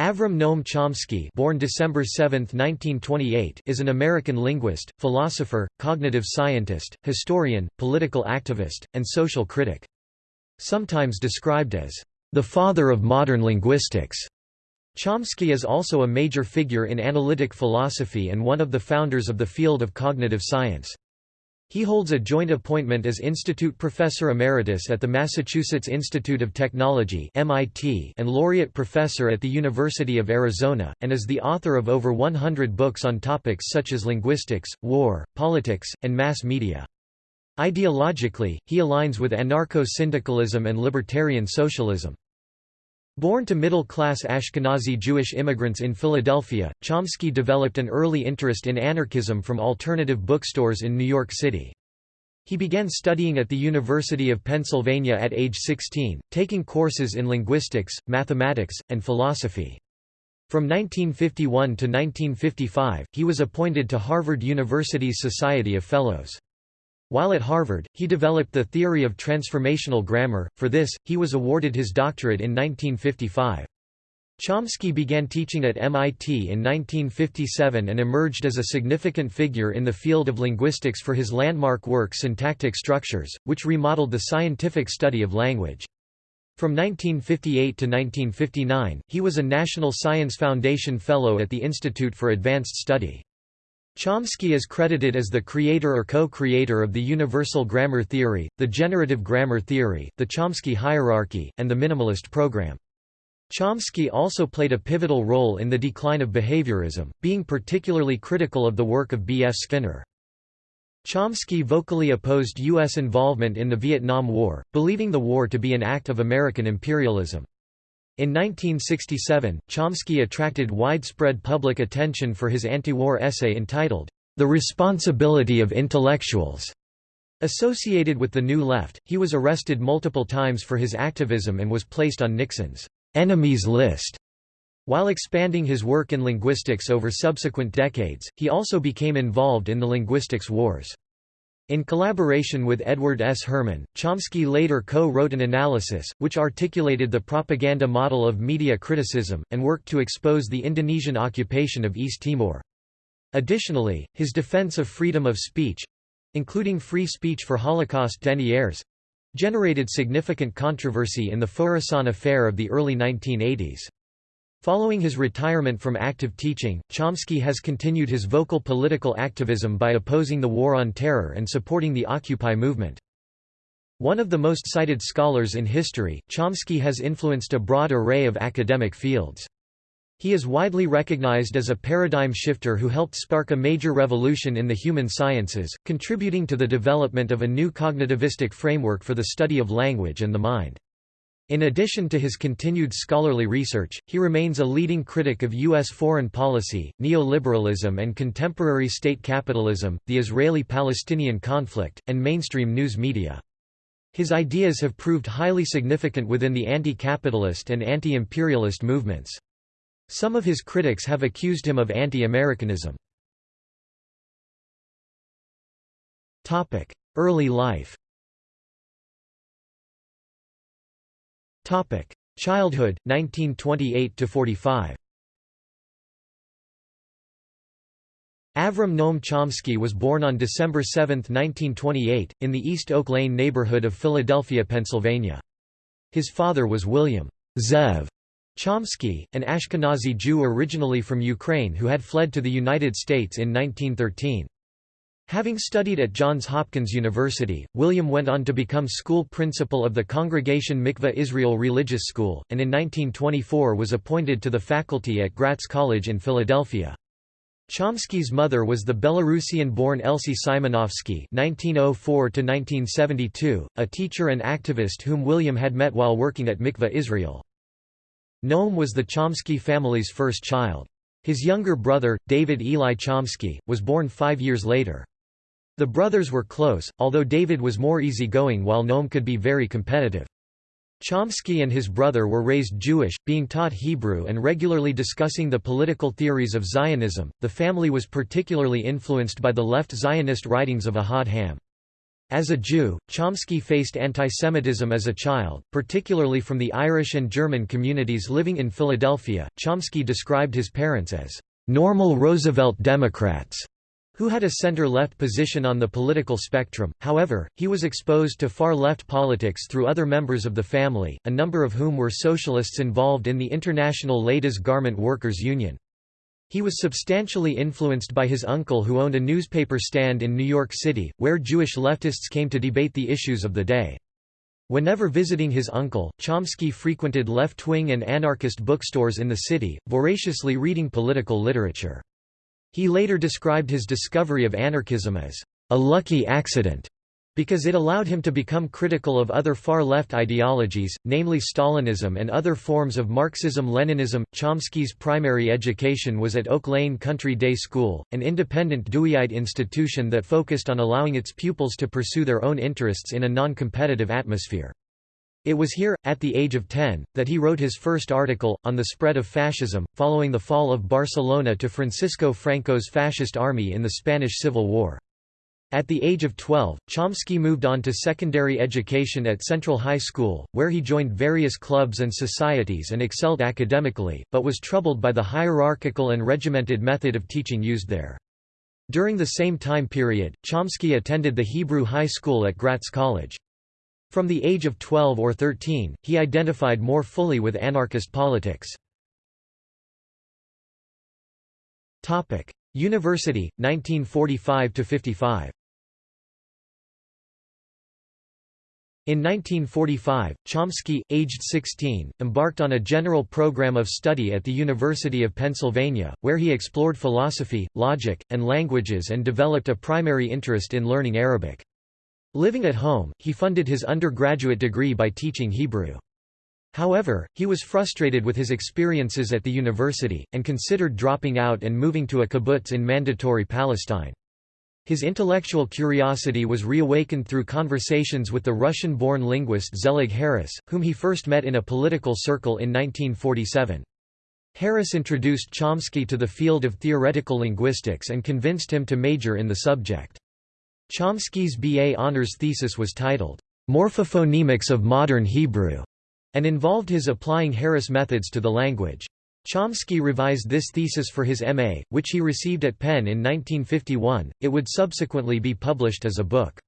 Avram Noam Chomsky born December 7, 1928, is an American linguist, philosopher, cognitive scientist, historian, political activist, and social critic. Sometimes described as, "...the father of modern linguistics." Chomsky is also a major figure in analytic philosophy and one of the founders of the field of cognitive science. He holds a joint appointment as Institute Professor Emeritus at the Massachusetts Institute of Technology MIT and Laureate Professor at the University of Arizona, and is the author of over 100 books on topics such as linguistics, war, politics, and mass media. Ideologically, he aligns with anarcho-syndicalism and libertarian socialism. Born to middle-class Ashkenazi Jewish immigrants in Philadelphia, Chomsky developed an early interest in anarchism from alternative bookstores in New York City. He began studying at the University of Pennsylvania at age 16, taking courses in linguistics, mathematics, and philosophy. From 1951 to 1955, he was appointed to Harvard University's Society of Fellows. While at Harvard, he developed the theory of transformational grammar, for this, he was awarded his doctorate in 1955. Chomsky began teaching at MIT in 1957 and emerged as a significant figure in the field of linguistics for his landmark work Syntactic Structures, which remodeled the scientific study of language. From 1958 to 1959, he was a National Science Foundation Fellow at the Institute for Advanced Study. Chomsky is credited as the creator or co-creator of the universal grammar theory, the generative grammar theory, the Chomsky hierarchy, and the minimalist program. Chomsky also played a pivotal role in the decline of behaviorism, being particularly critical of the work of B. F. Skinner. Chomsky vocally opposed U.S. involvement in the Vietnam War, believing the war to be an act of American imperialism. In 1967, Chomsky attracted widespread public attention for his anti-war essay entitled, The Responsibility of Intellectuals. Associated with the New Left, he was arrested multiple times for his activism and was placed on Nixon's enemies list. While expanding his work in linguistics over subsequent decades, he also became involved in the linguistics wars. In collaboration with Edward S. Herman, Chomsky later co-wrote an analysis, which articulated the propaganda model of media criticism, and worked to expose the Indonesian occupation of East Timor. Additionally, his defense of freedom of speech—including free speech for Holocaust deniers—generated significant controversy in the Faurisson affair of the early 1980s. Following his retirement from active teaching, Chomsky has continued his vocal political activism by opposing the War on Terror and supporting the Occupy movement. One of the most cited scholars in history, Chomsky has influenced a broad array of academic fields. He is widely recognized as a paradigm shifter who helped spark a major revolution in the human sciences, contributing to the development of a new cognitivistic framework for the study of language and the mind. In addition to his continued scholarly research, he remains a leading critic of U.S. foreign policy, neoliberalism and contemporary state capitalism, the Israeli-Palestinian conflict, and mainstream news media. His ideas have proved highly significant within the anti-capitalist and anti-imperialist movements. Some of his critics have accused him of anti-Americanism. Early life Topic: Childhood 1928 to 45. Avram Noam Chomsky was born on December 7, 1928, in the East Oak Lane neighborhood of Philadelphia, Pennsylvania. His father was William Zev Chomsky, an Ashkenazi Jew originally from Ukraine who had fled to the United States in 1913. Having studied at Johns Hopkins University, William went on to become school principal of the Congregation Mikveh Israel Religious School, and in 1924 was appointed to the faculty at Gratz College in Philadelphia. Chomsky's mother was the Belarusian-born Elsie Simonovsky (1904–1972), a teacher and activist whom William had met while working at Mikveh Israel. Noam was the Chomsky family's first child. His younger brother, David Eli Chomsky, was born five years later. The brothers were close, although David was more easygoing while Noam could be very competitive. Chomsky and his brother were raised Jewish, being taught Hebrew and regularly discussing the political theories of Zionism. The family was particularly influenced by the left Zionist writings of Ahad Ha'am. As a Jew, Chomsky faced antisemitism as a child, particularly from the Irish and German communities living in Philadelphia. Chomsky described his parents as normal Roosevelt Democrats who had a center-left position on the political spectrum, however, he was exposed to far-left politics through other members of the family, a number of whom were socialists involved in the International Ladies Garment Workers Union. He was substantially influenced by his uncle who owned a newspaper stand in New York City, where Jewish leftists came to debate the issues of the day. Whenever visiting his uncle, Chomsky frequented left-wing and anarchist bookstores in the city, voraciously reading political literature. He later described his discovery of anarchism as a lucky accident because it allowed him to become critical of other far-left ideologies, namely Stalinism and other forms of Marxism-Leninism. Chomsky's primary education was at Oak Lane Country Day School, an independent Deweyite institution that focused on allowing its pupils to pursue their own interests in a non-competitive atmosphere. It was here, at the age of 10, that he wrote his first article, on the spread of fascism, following the fall of Barcelona to Francisco Franco's fascist army in the Spanish Civil War. At the age of 12, Chomsky moved on to secondary education at Central High School, where he joined various clubs and societies and excelled academically, but was troubled by the hierarchical and regimented method of teaching used there. During the same time period, Chomsky attended the Hebrew High School at Gratz College. From the age of 12 or 13, he identified more fully with anarchist politics. University, 1945–55 In 1945, Chomsky, aged 16, embarked on a general program of study at the University of Pennsylvania, where he explored philosophy, logic, and languages and developed a primary interest in learning Arabic. Living at home, he funded his undergraduate degree by teaching Hebrew. However, he was frustrated with his experiences at the university, and considered dropping out and moving to a kibbutz in Mandatory Palestine. His intellectual curiosity was reawakened through conversations with the Russian-born linguist Zelig Harris, whom he first met in a political circle in 1947. Harris introduced Chomsky to the field of theoretical linguistics and convinced him to major in the subject. Chomsky's BA honors thesis was titled, Morphophonemics of Modern Hebrew, and involved his applying Harris methods to the language. Chomsky revised this thesis for his MA, which he received at Penn in 1951. It would subsequently be published as a book.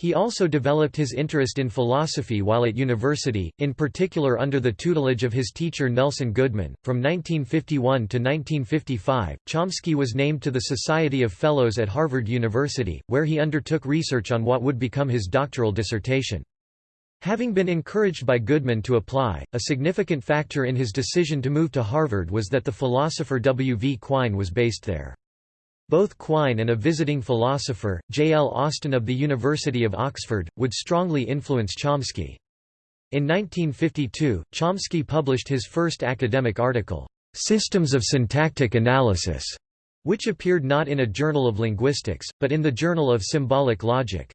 He also developed his interest in philosophy while at university, in particular under the tutelage of his teacher Nelson Goodman. From 1951 to 1955, Chomsky was named to the Society of Fellows at Harvard University, where he undertook research on what would become his doctoral dissertation. Having been encouraged by Goodman to apply, a significant factor in his decision to move to Harvard was that the philosopher W. V. Quine was based there. Both Quine and a visiting philosopher, J. L. Austin of the University of Oxford, would strongly influence Chomsky. In 1952, Chomsky published his first academic article, "'Systems of Syntactic Analysis", which appeared not in a Journal of Linguistics, but in the Journal of Symbolic Logic.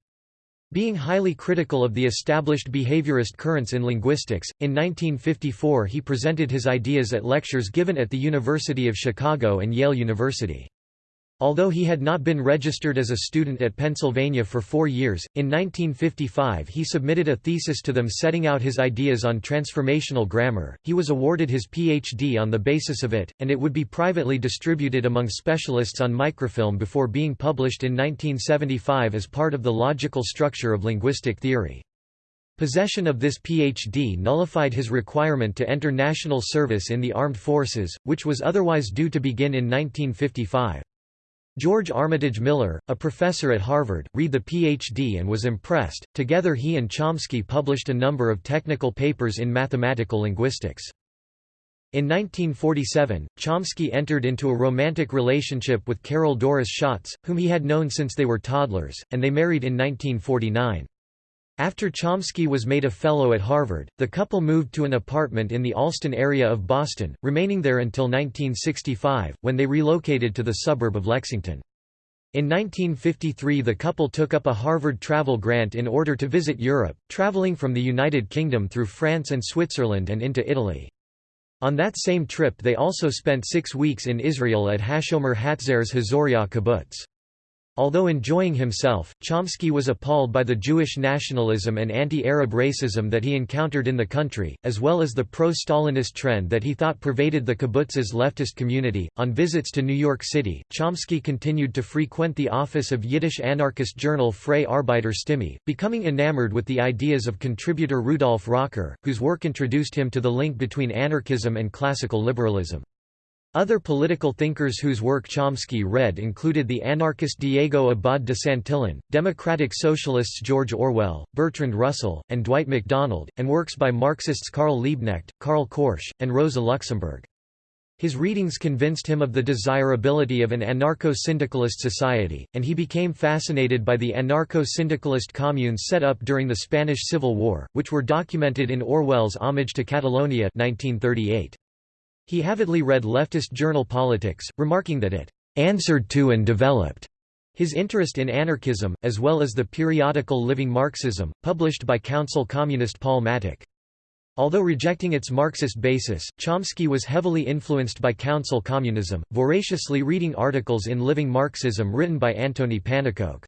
Being highly critical of the established behaviorist currents in linguistics, in 1954 he presented his ideas at lectures given at the University of Chicago and Yale University. Although he had not been registered as a student at Pennsylvania for four years, in 1955 he submitted a thesis to them setting out his ideas on transformational grammar. He was awarded his Ph.D. on the basis of it, and it would be privately distributed among specialists on microfilm before being published in 1975 as part of the logical structure of linguistic theory. Possession of this Ph.D. nullified his requirement to enter national service in the armed forces, which was otherwise due to begin in 1955. George Armitage Miller, a professor at Harvard, read the Ph.D. and was impressed. Together he and Chomsky published a number of technical papers in mathematical linguistics. In 1947, Chomsky entered into a romantic relationship with Carol Doris Schatz, whom he had known since they were toddlers, and they married in 1949. After Chomsky was made a Fellow at Harvard, the couple moved to an apartment in the Allston area of Boston, remaining there until 1965, when they relocated to the suburb of Lexington. In 1953 the couple took up a Harvard travel grant in order to visit Europe, traveling from the United Kingdom through France and Switzerland and into Italy. On that same trip they also spent six weeks in Israel at Hashomer Hatzair's HaZore'a kibbutz. Although enjoying himself, Chomsky was appalled by the Jewish nationalism and anti-Arab racism that he encountered in the country, as well as the pro-Stalinist trend that he thought pervaded the kibbutz's leftist community. On visits to New York City, Chomsky continued to frequent the office of Yiddish anarchist journal Freie Arbeiter Stimme, becoming enamored with the ideas of contributor Rudolf Rocker, whose work introduced him to the link between anarchism and classical liberalism. Other political thinkers whose work Chomsky read included the anarchist Diego Abad de Santillan, democratic socialists George Orwell, Bertrand Russell, and Dwight MacDonald, and works by Marxists Karl Liebknecht, Karl Korsch, and Rosa Luxemburg. His readings convinced him of the desirability of an anarcho-syndicalist society, and he became fascinated by the anarcho-syndicalist communes set up during the Spanish Civil War, which were documented in Orwell's Homage to Catalonia 1938. He avidly read leftist journal Politics, remarking that it answered to and developed his interest in anarchism, as well as the periodical Living Marxism, published by Council Communist Paul Mattick. Although rejecting its Marxist basis, Chomsky was heavily influenced by Council Communism, voraciously reading articles in Living Marxism written by Antony Pannekoek.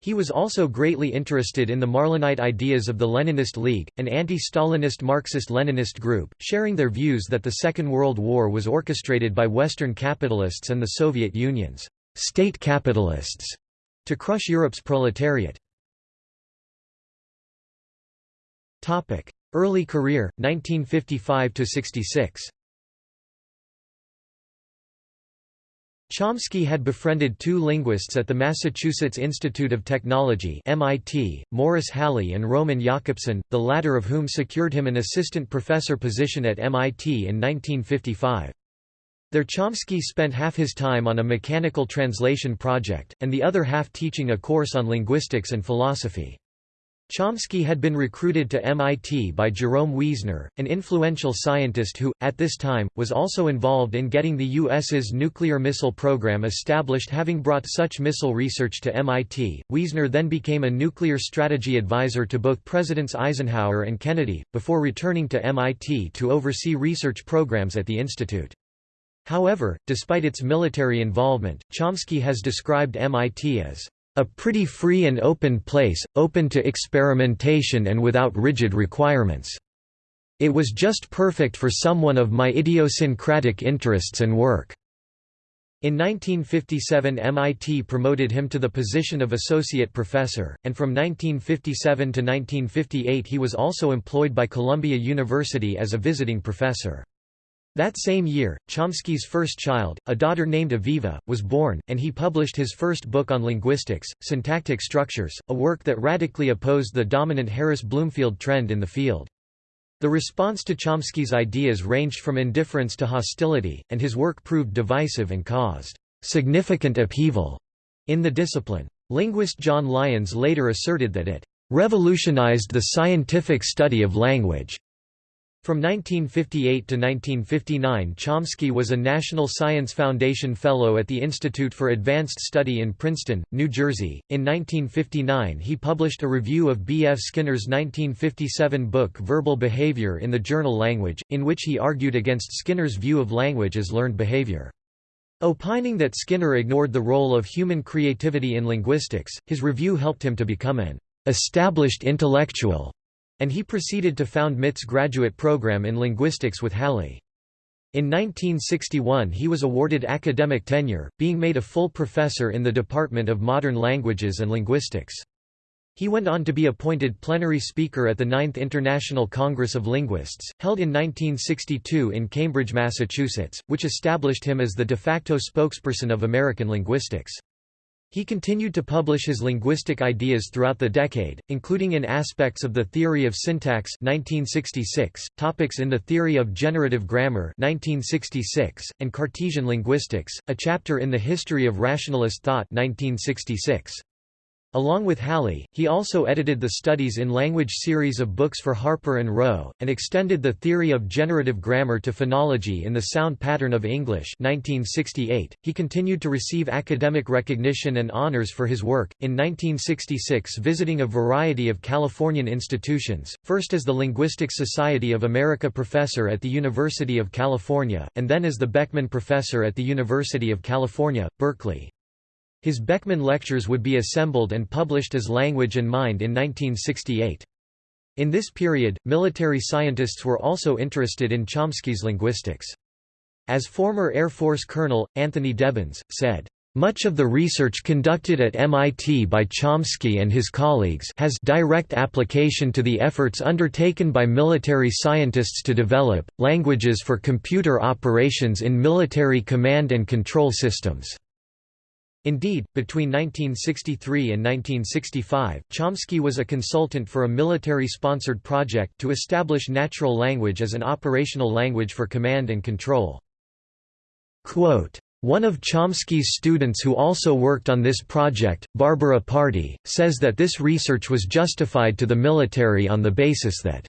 He was also greatly interested in the Marlenite ideas of the Leninist League, an anti-Stalinist Marxist-Leninist group, sharing their views that the Second World War was orchestrated by Western capitalists and the Soviet Union's state capitalists to crush Europe's proletariat. Early career, 1955–66 Chomsky had befriended two linguists at the Massachusetts Institute of Technology MIT, Morris Halle and Roman Jakobson, the latter of whom secured him an assistant professor position at MIT in 1955. There Chomsky spent half his time on a mechanical translation project, and the other half teaching a course on linguistics and philosophy. Chomsky had been recruited to MIT by Jerome Wiesner, an influential scientist who, at this time, was also involved in getting the U.S.'s nuclear missile program established having brought such missile research to MIT. Wiesner then became a nuclear strategy advisor to both Presidents Eisenhower and Kennedy, before returning to MIT to oversee research programs at the institute. However, despite its military involvement, Chomsky has described MIT as a pretty free and open place, open to experimentation and without rigid requirements. It was just perfect for someone of my idiosyncratic interests and work." In 1957 MIT promoted him to the position of associate professor, and from 1957 to 1958 he was also employed by Columbia University as a visiting professor. That same year, Chomsky's first child, a daughter named Aviva, was born, and he published his first book on linguistics, Syntactic Structures, a work that radically opposed the dominant Harris-Bloomfield trend in the field. The response to Chomsky's ideas ranged from indifference to hostility, and his work proved divisive and caused significant upheaval in the discipline. Linguist John Lyons later asserted that it revolutionized the scientific study of language. From 1958 to 1959 Chomsky was a National Science Foundation Fellow at the Institute for Advanced Study in Princeton, New Jersey. In 1959 he published a review of B. F. Skinner's 1957 book Verbal Behavior in the journal Language, in which he argued against Skinner's view of language as learned behavior. Opining that Skinner ignored the role of human creativity in linguistics, his review helped him to become an established intellectual and he proceeded to found MIT's graduate program in linguistics with Halle. In 1961 he was awarded academic tenure, being made a full professor in the Department of Modern Languages and Linguistics. He went on to be appointed plenary speaker at the Ninth International Congress of Linguists, held in 1962 in Cambridge, Massachusetts, which established him as the de facto spokesperson of American linguistics. He continued to publish his linguistic ideas throughout the decade, including in Aspects of the Theory of Syntax 1966, Topics in the Theory of Generative Grammar 1966, and Cartesian Linguistics, a chapter in the History of Rationalist Thought 1966. Along with Halle, he also edited the Studies in Language series of books for Harper and Row, and extended the theory of generative grammar to phonology in the Sound Pattern of English 1968. He continued to receive academic recognition and honors for his work, in 1966 visiting a variety of Californian institutions, first as the Linguistic Society of America professor at the University of California, and then as the Beckman Professor at the University of California, Berkeley. His Beckman lectures would be assembled and published as Language and Mind in 1968. In this period, military scientists were also interested in Chomsky's linguistics. As former Air Force Colonel, Anthony Debons, said, much of the research conducted at MIT by Chomsky and his colleagues has direct application to the efforts undertaken by military scientists to develop, languages for computer operations in military command and control systems. Indeed, between 1963 and 1965, Chomsky was a consultant for a military-sponsored project to establish natural language as an operational language for command and control. Quote, one of Chomsky's students who also worked on this project, Barbara Partee, says that this research was justified to the military on the basis that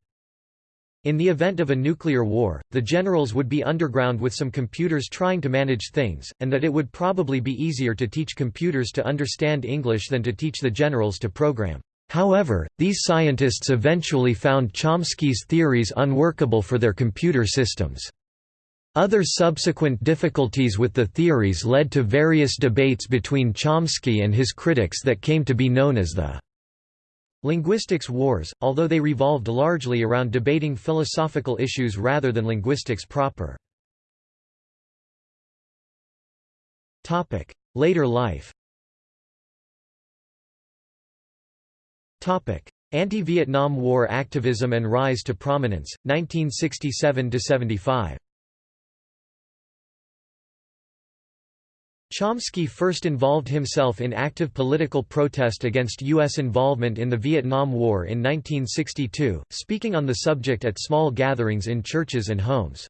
in the event of a nuclear war, the generals would be underground with some computers trying to manage things, and that it would probably be easier to teach computers to understand English than to teach the generals to program. However, these scientists eventually found Chomsky's theories unworkable for their computer systems. Other subsequent difficulties with the theories led to various debates between Chomsky and his critics that came to be known as the linguistics wars, although they revolved largely around debating philosophical issues rather than linguistics proper. Later life Anti-Vietnam War activism and rise to prominence, 1967–75 Chomsky first involved himself in active political protest against U.S. involvement in the Vietnam War in 1962, speaking on the subject at small gatherings in churches and homes.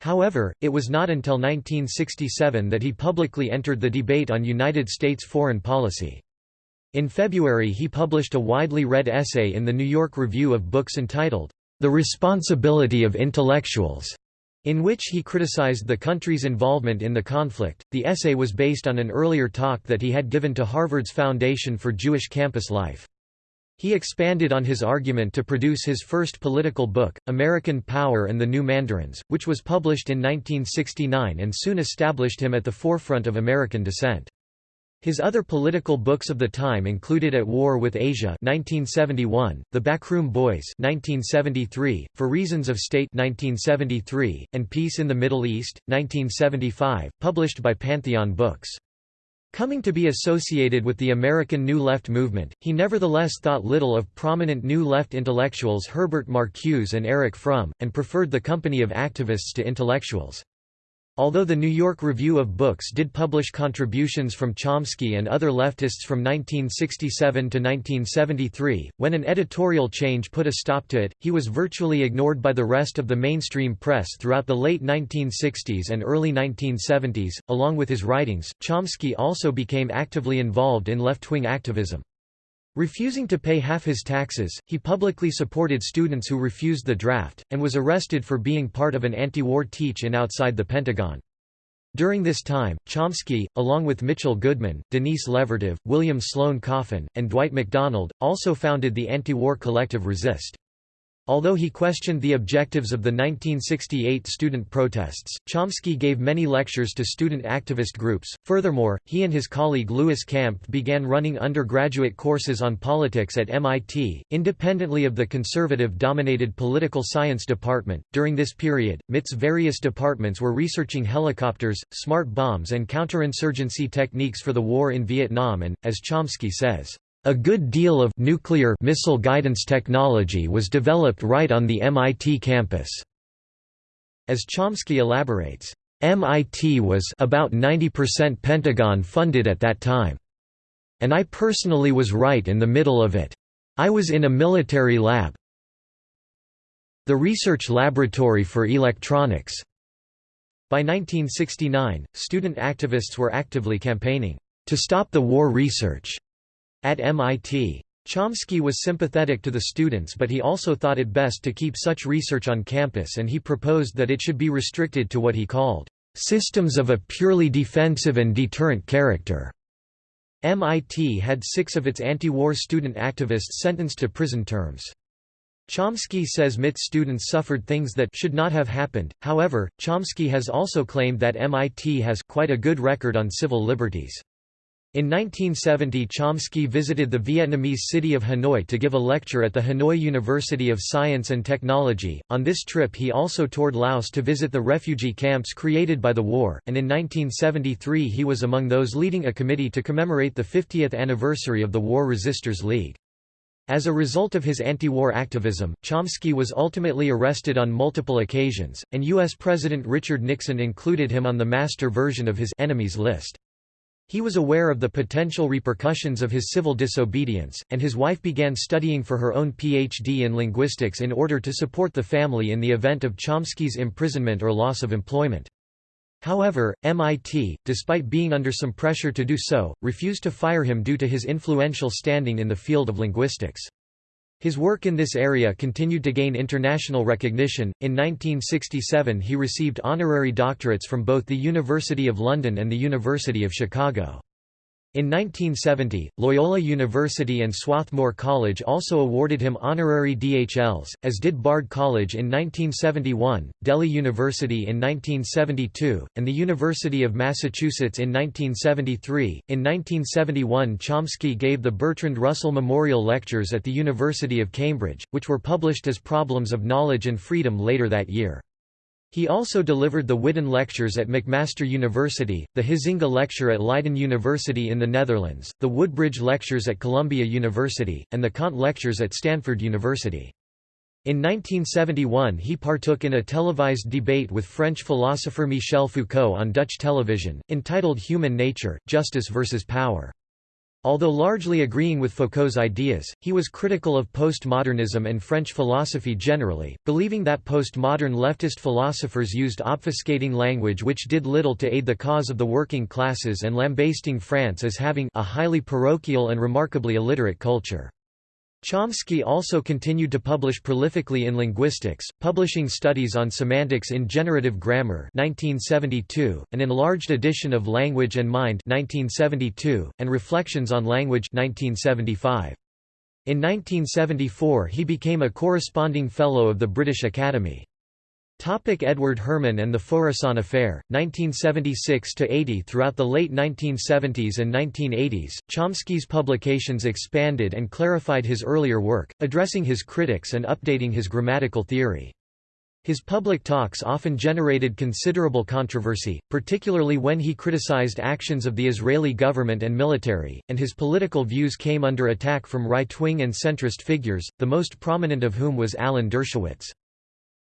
However, it was not until 1967 that he publicly entered the debate on United States foreign policy. In February he published a widely read essay in the New York Review of Books entitled, The Responsibility of Intellectuals, in which he criticized the country's involvement in the conflict. The essay was based on an earlier talk that he had given to Harvard's Foundation for Jewish Campus Life. He expanded on his argument to produce his first political book, American Power and the New Mandarins, which was published in 1969 and soon established him at the forefront of American dissent. His other political books of the time included At War with Asia 1971, The Backroom Boys 1973, For Reasons of State 1973, and Peace in the Middle East 1975, published by Pantheon Books. Coming to be associated with the American New Left movement, he nevertheless thought little of prominent New Left intellectuals Herbert Marcuse and Erich Fromm, and preferred the company of activists to intellectuals. Although the New York Review of Books did publish contributions from Chomsky and other leftists from 1967 to 1973, when an editorial change put a stop to it, he was virtually ignored by the rest of the mainstream press throughout the late 1960s and early 1970s. Along with his writings, Chomsky also became actively involved in left-wing activism. Refusing to pay half his taxes, he publicly supported students who refused the draft, and was arrested for being part of an anti-war teach-in outside the Pentagon. During this time, Chomsky, along with Mitchell Goodman, Denise Levertov, William Sloane Coffin, and Dwight MacDonald, also founded the anti-war collective Resist. Although he questioned the objectives of the 1968 student protests, Chomsky gave many lectures to student activist groups. Furthermore, he and his colleague Louis Kampf began running undergraduate courses on politics at MIT, independently of the conservative dominated political science department. During this period, MIT's various departments were researching helicopters, smart bombs, and counterinsurgency techniques for the war in Vietnam, and, as Chomsky says, a good deal of nuclear missile guidance technology was developed right on the MIT campus. As Chomsky elaborates, MIT was about 90% Pentagon funded at that time. And I personally was right in the middle of it. I was in a military lab. The Research Laboratory for Electronics. By 1969, student activists were actively campaigning to stop the war research at MIT. Chomsky was sympathetic to the students but he also thought it best to keep such research on campus and he proposed that it should be restricted to what he called, "...systems of a purely defensive and deterrent character." MIT had six of its anti-war student activists sentenced to prison terms. Chomsky says MIT students suffered things that should not have happened, however, Chomsky has also claimed that MIT has quite a good record on civil liberties. In 1970 Chomsky visited the Vietnamese city of Hanoi to give a lecture at the Hanoi University of Science and Technology. On this trip he also toured Laos to visit the refugee camps created by the war, and in 1973 he was among those leading a committee to commemorate the 50th anniversary of the War Resisters League. As a result of his anti-war activism, Chomsky was ultimately arrested on multiple occasions, and U.S. President Richard Nixon included him on the master version of his enemies list. He was aware of the potential repercussions of his civil disobedience, and his wife began studying for her own Ph.D. in linguistics in order to support the family in the event of Chomsky's imprisonment or loss of employment. However, MIT, despite being under some pressure to do so, refused to fire him due to his influential standing in the field of linguistics. His work in this area continued to gain international recognition. In 1967, he received honorary doctorates from both the University of London and the University of Chicago. In 1970, Loyola University and Swarthmore College also awarded him honorary DHLs, as did Bard College in 1971, Delhi University in 1972, and the University of Massachusetts in 1973. In 1971, Chomsky gave the Bertrand Russell Memorial Lectures at the University of Cambridge, which were published as Problems of Knowledge and Freedom later that year. He also delivered the Whidden Lectures at McMaster University, the Huizinga Lecture at Leiden University in the Netherlands, the Woodbridge Lectures at Columbia University, and the Kant Lectures at Stanford University. In 1971 he partook in a televised debate with French philosopher Michel Foucault on Dutch television, entitled Human Nature, Justice versus Power. Although largely agreeing with Foucault's ideas, he was critical of postmodernism and French philosophy generally, believing that postmodern leftist philosophers used obfuscating language which did little to aid the cause of the working classes and lambasting France as having a highly parochial and remarkably illiterate culture. Chomsky also continued to publish prolifically in linguistics, publishing studies on semantics in generative grammar 1972, an enlarged edition of Language and Mind 1972, and Reflections on Language 1975. In 1974 he became a corresponding Fellow of the British Academy. Topic Edward Herman and the Faurisson Affair, 1976–80 Throughout the late 1970s and 1980s, Chomsky's publications expanded and clarified his earlier work, addressing his critics and updating his grammatical theory. His public talks often generated considerable controversy, particularly when he criticized actions of the Israeli government and military, and his political views came under attack from right-wing and centrist figures, the most prominent of whom was Alan Dershowitz.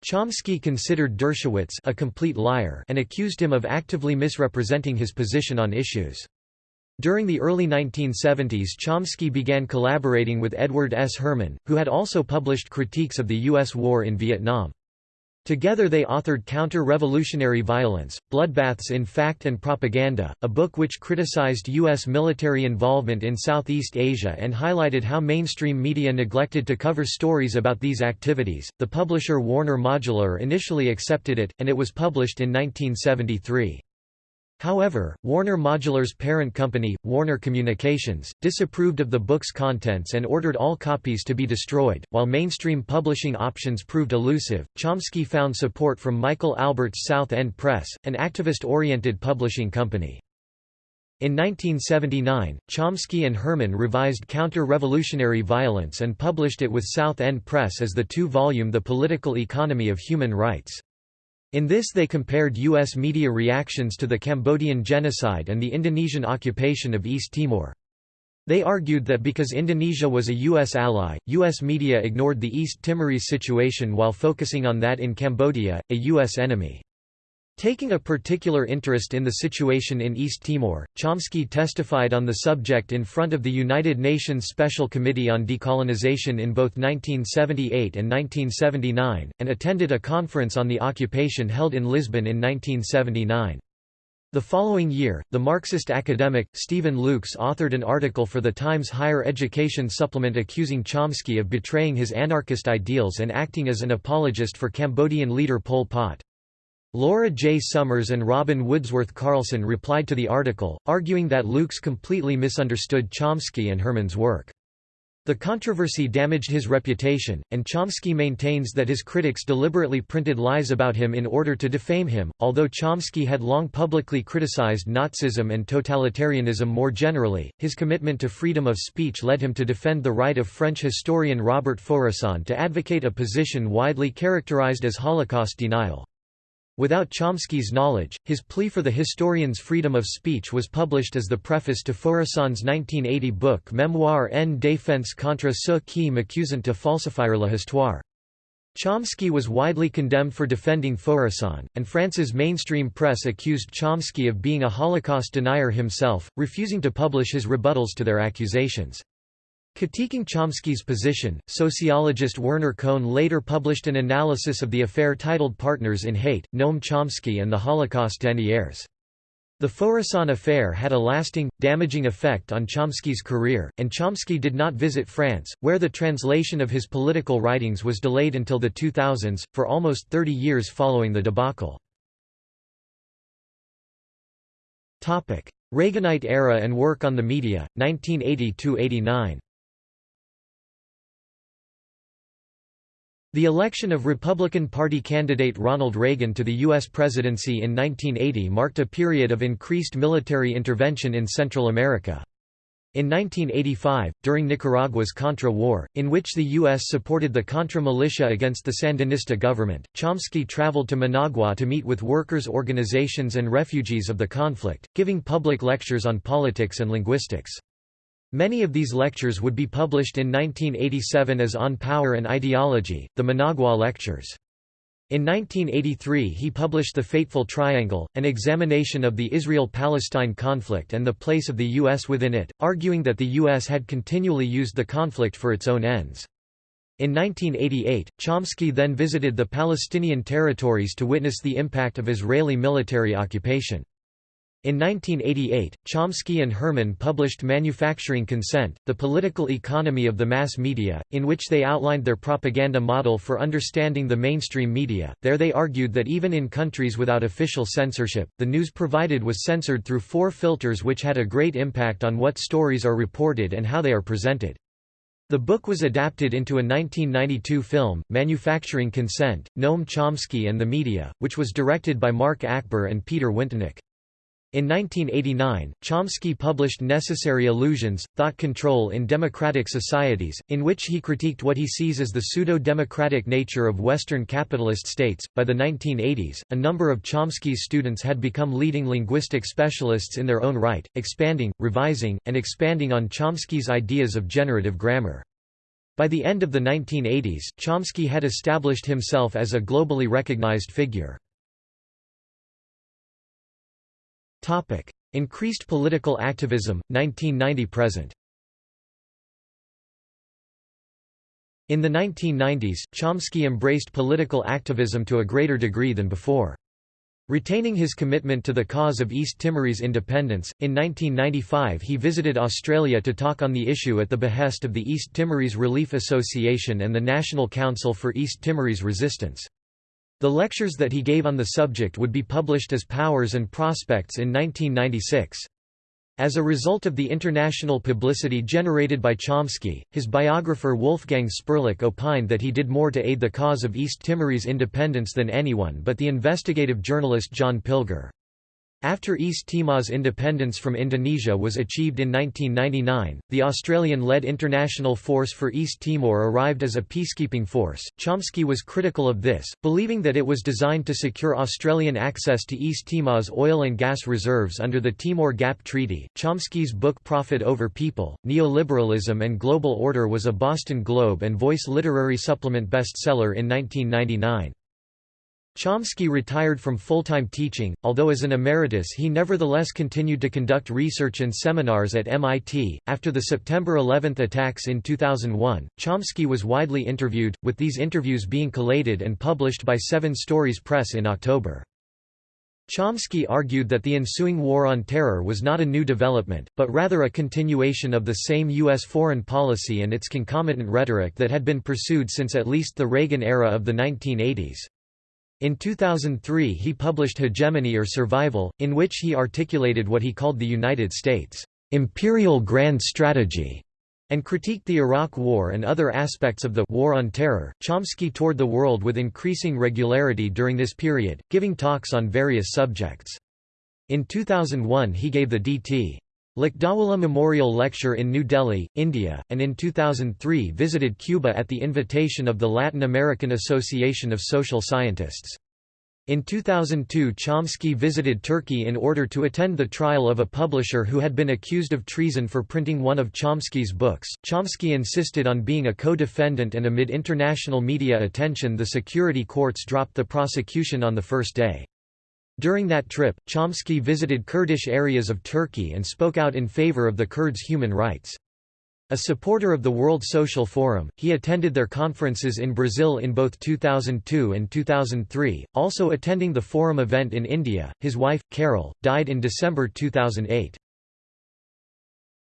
Chomsky considered Dershowitz a complete liar and accused him of actively misrepresenting his position on issues. During the early 1970s Chomsky began collaborating with Edward S. Herman, who had also published critiques of the U.S. war in Vietnam. Together they authored Counter-Revolutionary Violence, Bloodbaths in Fact and Propaganda, a book which criticized U.S. military involvement in Southeast Asia and highlighted how mainstream media neglected to cover stories about these activities. The publisher Warner Modular initially accepted it, and it was published in 1973. However, Warner Modular's parent company, Warner Communications, disapproved of the book's contents and ordered all copies to be destroyed. While mainstream publishing options proved elusive, Chomsky found support from Michael Albert's South End Press, an activist-oriented publishing company. In 1979, Chomsky and Herman revised Counter-Revolutionary Violence and published it with South End Press as the two-volume The Political Economy of Human Rights. In this they compared U.S. media reactions to the Cambodian genocide and the Indonesian occupation of East Timor. They argued that because Indonesia was a U.S. ally, U.S. media ignored the East Timorese situation while focusing on that in Cambodia, a U.S. enemy. Taking a particular interest in the situation in East Timor, Chomsky testified on the subject in front of the United Nations Special Committee on Decolonization in both 1978 and 1979, and attended a conference on the occupation held in Lisbon in 1979. The following year, the Marxist academic, Stephen Lukes authored an article for the Times Higher Education supplement accusing Chomsky of betraying his anarchist ideals and acting as an apologist for Cambodian leader Pol Pot. Laura J. Summers and Robin Woodsworth Carlson replied to the article, arguing that Lukes completely misunderstood Chomsky and Herman's work. The controversy damaged his reputation, and Chomsky maintains that his critics deliberately printed lies about him in order to defame him. Although Chomsky had long publicly criticized Nazism and totalitarianism more generally, his commitment to freedom of speech led him to defend the right of French historian Robert Faurisson to advocate a position widely characterized as Holocaust denial. Without Chomsky's knowledge, his plea for the historian's freedom of speech was published as the preface to Faurisson's 1980 book Mémoire en défense contre ceux qui m'accusent de falsifier l'histoire. Chomsky was widely condemned for defending Faurisson, and France's mainstream press accused Chomsky of being a Holocaust denier himself, refusing to publish his rebuttals to their accusations. Critiquing Chomsky's position, sociologist Werner Cohn later published an analysis of the affair titled Partners in Hate, Noam Chomsky and the Holocaust deniers. The Faurisson affair had a lasting, damaging effect on Chomsky's career, and Chomsky did not visit France, where the translation of his political writings was delayed until the 2000s, for almost 30 years following the debacle. Reaganite era and work on the media, 1980–89 The election of Republican Party candidate Ronald Reagan to the U.S. presidency in 1980 marked a period of increased military intervention in Central America. In 1985, during Nicaragua's Contra War, in which the U.S. supported the Contra militia against the Sandinista government, Chomsky traveled to Managua to meet with workers' organizations and refugees of the conflict, giving public lectures on politics and linguistics. Many of these lectures would be published in 1987 as On Power and Ideology, the Managua Lectures. In 1983 he published The Fateful Triangle, an examination of the Israel-Palestine conflict and the place of the U.S. within it, arguing that the U.S. had continually used the conflict for its own ends. In 1988, Chomsky then visited the Palestinian territories to witness the impact of Israeli military occupation. In 1988, Chomsky and Herman published Manufacturing Consent, The Political Economy of the Mass Media, in which they outlined their propaganda model for understanding the mainstream media. There they argued that even in countries without official censorship, the news provided was censored through four filters which had a great impact on what stories are reported and how they are presented. The book was adapted into a 1992 film, Manufacturing Consent, Noam Chomsky and the Media, which was directed by Mark Achbar and Peter Wintonick. In 1989, Chomsky published Necessary Illusions, Thought Control in Democratic Societies, in which he critiqued what he sees as the pseudo-democratic nature of Western capitalist states. By the 1980s, a number of Chomsky's students had become leading linguistic specialists in their own right, expanding, revising, and expanding on Chomsky's ideas of generative grammar. By the end of the 1980s, Chomsky had established himself as a globally recognized figure. Increased political activism, 1990–present In the 1990s, Chomsky embraced political activism to a greater degree than before. Retaining his commitment to the cause of East Timorese independence, in 1995 he visited Australia to talk on the issue at the behest of the East Timorese Relief Association and the National Council for East Timorese Resistance. The lectures that he gave on the subject would be published as Powers and Prospects in 1996. As a result of the international publicity generated by Chomsky, his biographer Wolfgang Sperlich opined that he did more to aid the cause of East Timorese independence than anyone but the investigative journalist John Pilger. After East Timor's independence from Indonesia was achieved in 1999, the Australian-led International Force for East Timor arrived as a peacekeeping force. Chomsky was critical of this, believing that it was designed to secure Australian access to East Timor's oil and gas reserves under the Timor Gap Treaty. Chomsky's book Profit Over People: Neoliberalism and Global Order was a Boston Globe and Voice literary supplement bestseller in 1999. Chomsky retired from full-time teaching, although as an emeritus he nevertheless continued to conduct research and seminars at MIT. After the September 11 attacks in 2001, Chomsky was widely interviewed, with these interviews being collated and published by Seven Stories Press in October. Chomsky argued that the ensuing war on terror was not a new development, but rather a continuation of the same U.S. foreign policy and its concomitant rhetoric that had been pursued since at least the Reagan era of the 1980s. In 2003 he published Hegemony or Survival, in which he articulated what he called the United States' imperial grand strategy, and critiqued the Iraq War and other aspects of the War on Terror. Chomsky toured the world with increasing regularity during this period, giving talks on various subjects. In 2001 he gave the D.T. Lakdawala Memorial Lecture in New Delhi, India, and in 2003 visited Cuba at the invitation of the Latin American Association of Social Scientists. In 2002 Chomsky visited Turkey in order to attend the trial of a publisher who had been accused of treason for printing one of Chomsky's books. Chomsky insisted on being a co-defendant and amid international media attention the security courts dropped the prosecution on the first day. During that trip, Chomsky visited Kurdish areas of Turkey and spoke out in favor of the Kurds' human rights. A supporter of the World Social Forum, he attended their conferences in Brazil in both 2002 and 2003, also attending the forum event in India. His wife, Carol, died in December 2008.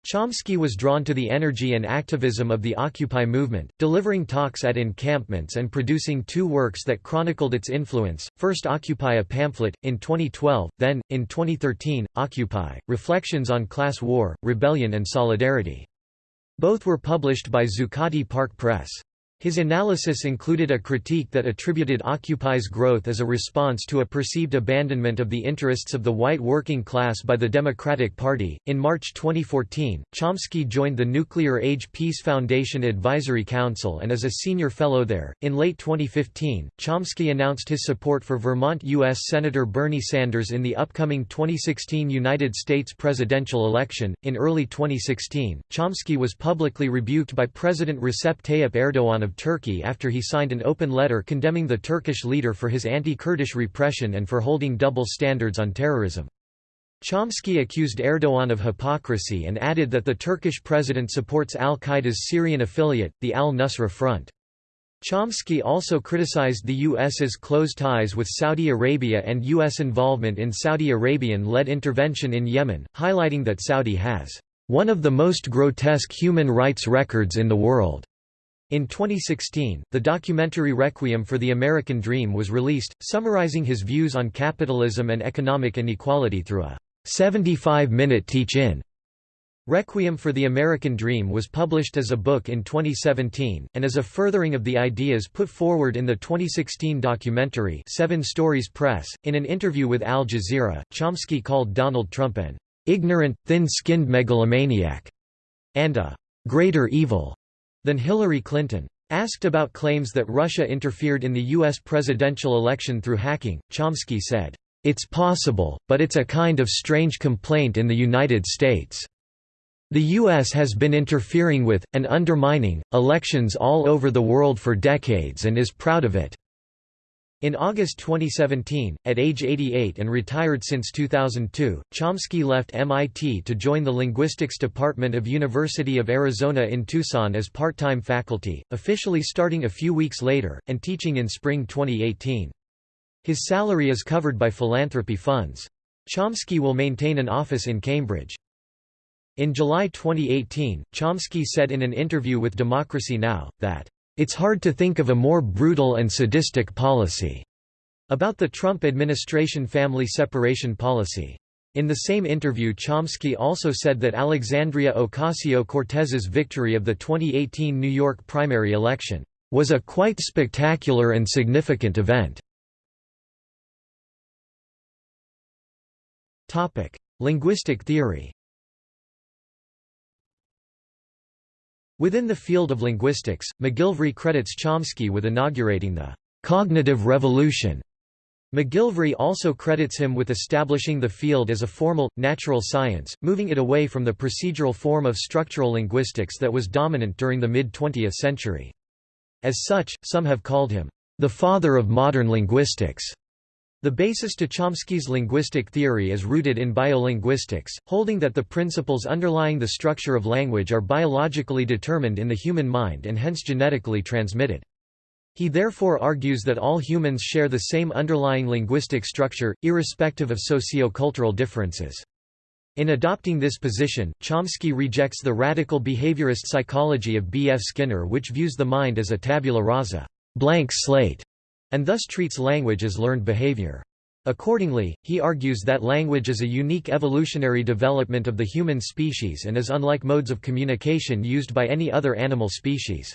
Chomsky was drawn to the energy and activism of the Occupy movement, delivering talks at encampments and producing two works that chronicled its influence, first Occupy a pamphlet, in 2012, then, in 2013, Occupy, Reflections on Class War, Rebellion and Solidarity. Both were published by Zuccotti Park Press. His analysis included a critique that attributed Occupy's growth as a response to a perceived abandonment of the interests of the white working class by the Democratic Party. In March 2014, Chomsky joined the Nuclear Age Peace Foundation Advisory Council and is a senior fellow there. In late 2015, Chomsky announced his support for Vermont U.S. Senator Bernie Sanders in the upcoming 2016 United States presidential election. In early 2016, Chomsky was publicly rebuked by President Recep Tayyip Erdogan of Turkey after he signed an open letter condemning the Turkish leader for his anti-Kurdish repression and for holding double standards on terrorism. Chomsky accused Erdogan of hypocrisy and added that the Turkish president supports al-Qaeda's Syrian affiliate, the al-Nusra Front. Chomsky also criticized the U.S.'s close ties with Saudi Arabia and U.S. involvement in Saudi Arabian-led intervention in Yemen, highlighting that Saudi has one of the most grotesque human rights records in the world. In 2016, the documentary Requiem for the American Dream was released, summarizing his views on capitalism and economic inequality through a 75-minute teach-in. Requiem for the American Dream was published as a book in 2017, and as a furthering of the ideas put forward in the 2016 documentary Seven Stories Press. In an interview with Al Jazeera, Chomsky called Donald Trump an ignorant, thin-skinned megalomaniac and a greater evil than Hillary Clinton. Asked about claims that Russia interfered in the U.S. presidential election through hacking, Chomsky said, "...it's possible, but it's a kind of strange complaint in the United States. The U.S. has been interfering with, and undermining, elections all over the world for decades and is proud of it." In August 2017, at age 88 and retired since 2002, Chomsky left MIT to join the Linguistics Department of University of Arizona in Tucson as part-time faculty, officially starting a few weeks later, and teaching in spring 2018. His salary is covered by philanthropy funds. Chomsky will maintain an office in Cambridge. In July 2018, Chomsky said in an interview with Democracy Now! that it's hard to think of a more brutal and sadistic policy about the Trump administration family separation policy. In the same interview Chomsky also said that Alexandria Ocasio-Cortez's victory of the 2018 New York primary election was a quite spectacular and significant event. Linguistic theory Within the field of linguistics, McGilvray credits Chomsky with inaugurating the cognitive revolution. McGilvray also credits him with establishing the field as a formal, natural science, moving it away from the procedural form of structural linguistics that was dominant during the mid-20th century. As such, some have called him, "...the father of modern linguistics." The basis to Chomsky's linguistic theory is rooted in biolinguistics, holding that the principles underlying the structure of language are biologically determined in the human mind and hence genetically transmitted. He therefore argues that all humans share the same underlying linguistic structure, irrespective of socio-cultural differences. In adopting this position, Chomsky rejects the radical behaviorist psychology of B. F. Skinner which views the mind as a tabula rasa blank slate", and thus treats language as learned behavior. Accordingly, he argues that language is a unique evolutionary development of the human species and is unlike modes of communication used by any other animal species.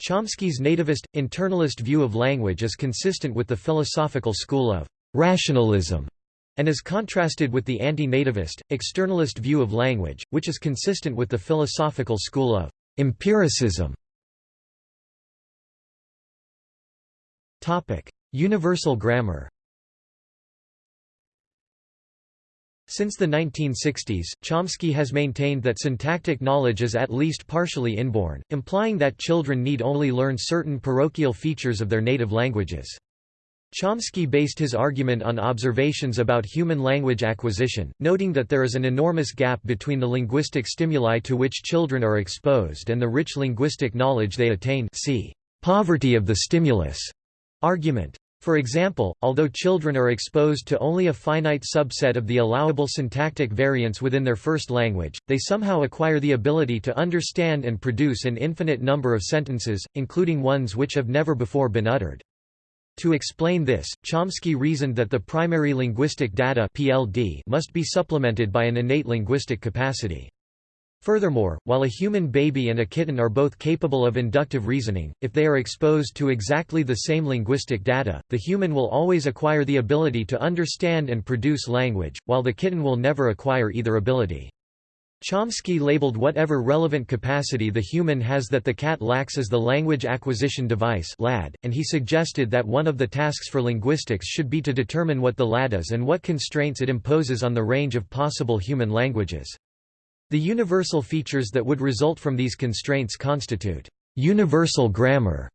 Chomsky's nativist, internalist view of language is consistent with the philosophical school of rationalism and is contrasted with the anti-nativist, externalist view of language, which is consistent with the philosophical school of empiricism. Universal grammar. Since the 1960s, Chomsky has maintained that syntactic knowledge is at least partially inborn, implying that children need only learn certain parochial features of their native languages. Chomsky based his argument on observations about human language acquisition, noting that there is an enormous gap between the linguistic stimuli to which children are exposed and the rich linguistic knowledge they attain see poverty of the stimulus argument. For example, although children are exposed to only a finite subset of the allowable syntactic variants within their first language, they somehow acquire the ability to understand and produce an infinite number of sentences, including ones which have never before been uttered. To explain this, Chomsky reasoned that the primary linguistic data (PLD) must be supplemented by an innate linguistic capacity. Furthermore, while a human baby and a kitten are both capable of inductive reasoning, if they are exposed to exactly the same linguistic data, the human will always acquire the ability to understand and produce language, while the kitten will never acquire either ability. Chomsky labeled whatever relevant capacity the human has that the cat lacks as the language acquisition device LAD, and he suggested that one of the tasks for linguistics should be to determine what the LAD is and what constraints it imposes on the range of possible human languages. The universal features that would result from these constraints constitute universal grammar.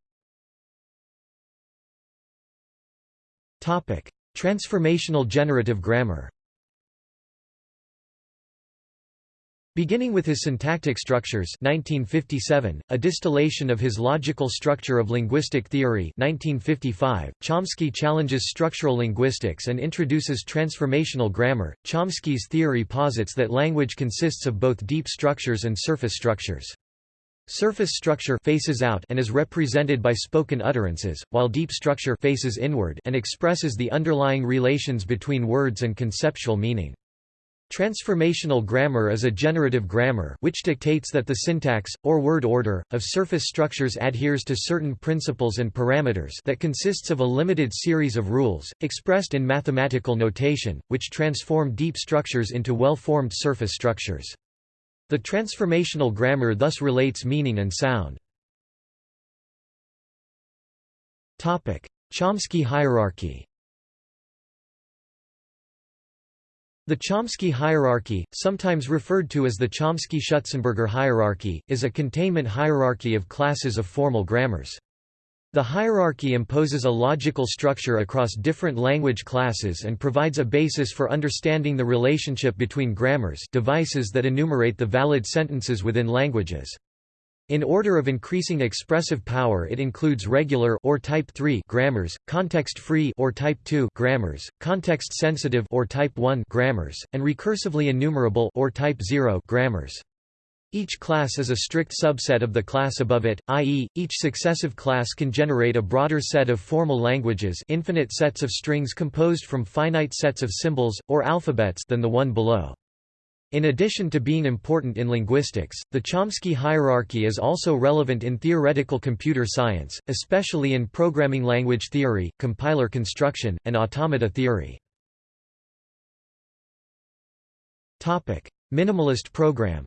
Transformational generative grammar Beginning with his syntactic structures 1957, a distillation of his logical structure of linguistic theory 1955, Chomsky challenges structural linguistics and introduces transformational grammar. Chomsky's theory posits that language consists of both deep structures and surface structures. Surface structure faces out and is represented by spoken utterances, while deep structure faces inward and expresses the underlying relations between words and conceptual meaning. Transformational grammar is a generative grammar which dictates that the syntax, or word order, of surface structures adheres to certain principles and parameters that consists of a limited series of rules, expressed in mathematical notation, which transform deep structures into well-formed surface structures. The transformational grammar thus relates meaning and sound. Chomsky hierarchy The Chomsky hierarchy, sometimes referred to as the Chomsky-Schutzenberger hierarchy, is a containment hierarchy of classes of formal grammars. The hierarchy imposes a logical structure across different language classes and provides a basis for understanding the relationship between grammars devices that enumerate the valid sentences within languages. In order of increasing expressive power it includes regular or type 3 grammars, context-free or type 2 grammars, context-sensitive or type 1 grammars, and recursively enumerable or type 0 grammars. Each class is a strict subset of the class above it, i.e., each successive class can generate a broader set of formal languages infinite sets of strings composed from finite sets of symbols, or alphabets than the one below. In addition to being important in linguistics, the Chomsky hierarchy is also relevant in theoretical computer science, especially in programming language theory, compiler construction, and automata theory. Minimalist program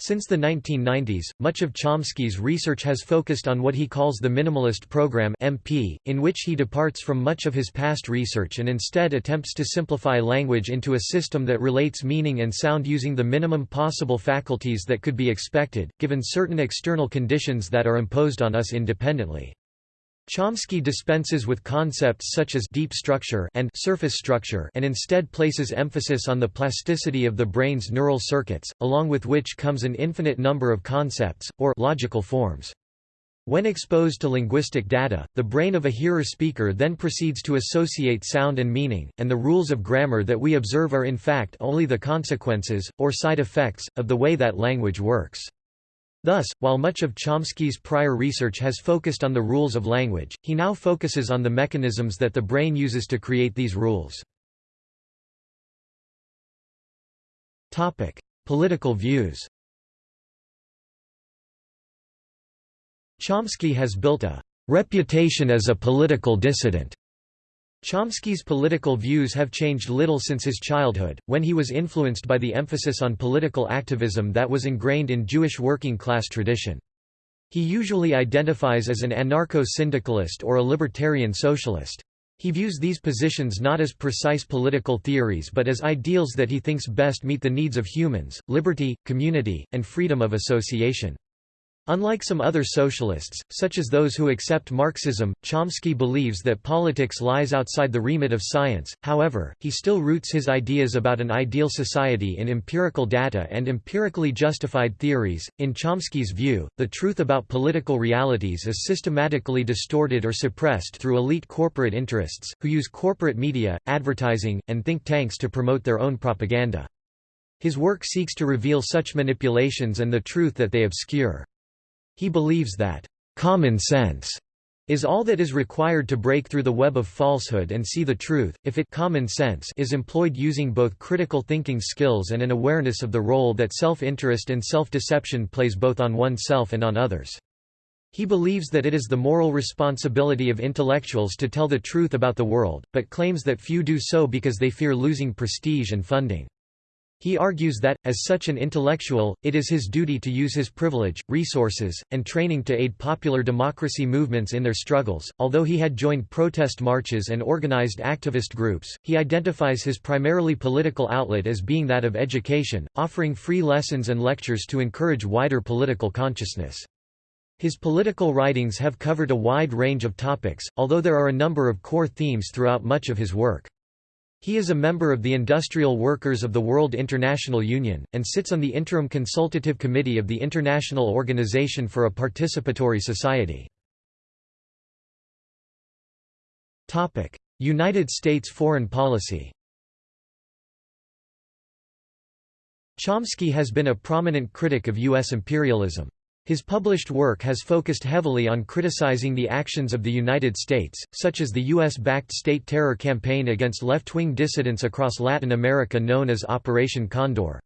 Since the 1990s, much of Chomsky's research has focused on what he calls the Minimalist Program (MP), in which he departs from much of his past research and instead attempts to simplify language into a system that relates meaning and sound using the minimum possible faculties that could be expected, given certain external conditions that are imposed on us independently. Chomsky dispenses with concepts such as deep structure and surface structure and instead places emphasis on the plasticity of the brain's neural circuits, along with which comes an infinite number of concepts, or logical forms. When exposed to linguistic data, the brain of a hearer-speaker then proceeds to associate sound and meaning, and the rules of grammar that we observe are in fact only the consequences, or side effects, of the way that language works. Thus, while much of Chomsky's prior research has focused on the rules of language, he now focuses on the mechanisms that the brain uses to create these rules. Topic: Political views Chomsky has built a reputation as a political dissident. Chomsky's political views have changed little since his childhood, when he was influenced by the emphasis on political activism that was ingrained in Jewish working-class tradition. He usually identifies as an anarcho-syndicalist or a libertarian socialist. He views these positions not as precise political theories but as ideals that he thinks best meet the needs of humans, liberty, community, and freedom of association. Unlike some other socialists, such as those who accept Marxism, Chomsky believes that politics lies outside the remit of science, however, he still roots his ideas about an ideal society in empirical data and empirically justified theories. In Chomsky's view, the truth about political realities is systematically distorted or suppressed through elite corporate interests, who use corporate media, advertising, and think tanks to promote their own propaganda. His work seeks to reveal such manipulations and the truth that they obscure. He believes that, "...common sense." is all that is required to break through the web of falsehood and see the truth, if it common sense is employed using both critical thinking skills and an awareness of the role that self-interest and self-deception plays both on oneself and on others. He believes that it is the moral responsibility of intellectuals to tell the truth about the world, but claims that few do so because they fear losing prestige and funding. He argues that, as such an intellectual, it is his duty to use his privilege, resources, and training to aid popular democracy movements in their struggles. Although he had joined protest marches and organized activist groups, he identifies his primarily political outlet as being that of education, offering free lessons and lectures to encourage wider political consciousness. His political writings have covered a wide range of topics, although there are a number of core themes throughout much of his work. He is a member of the Industrial Workers of the World International Union, and sits on the Interim Consultative Committee of the International Organization for a Participatory Society. United States foreign policy Chomsky has been a prominent critic of U.S. imperialism. His published work has focused heavily on criticizing the actions of the United States, such as the U.S.-backed state terror campaign against left-wing dissidents across Latin America known as Operation Condor.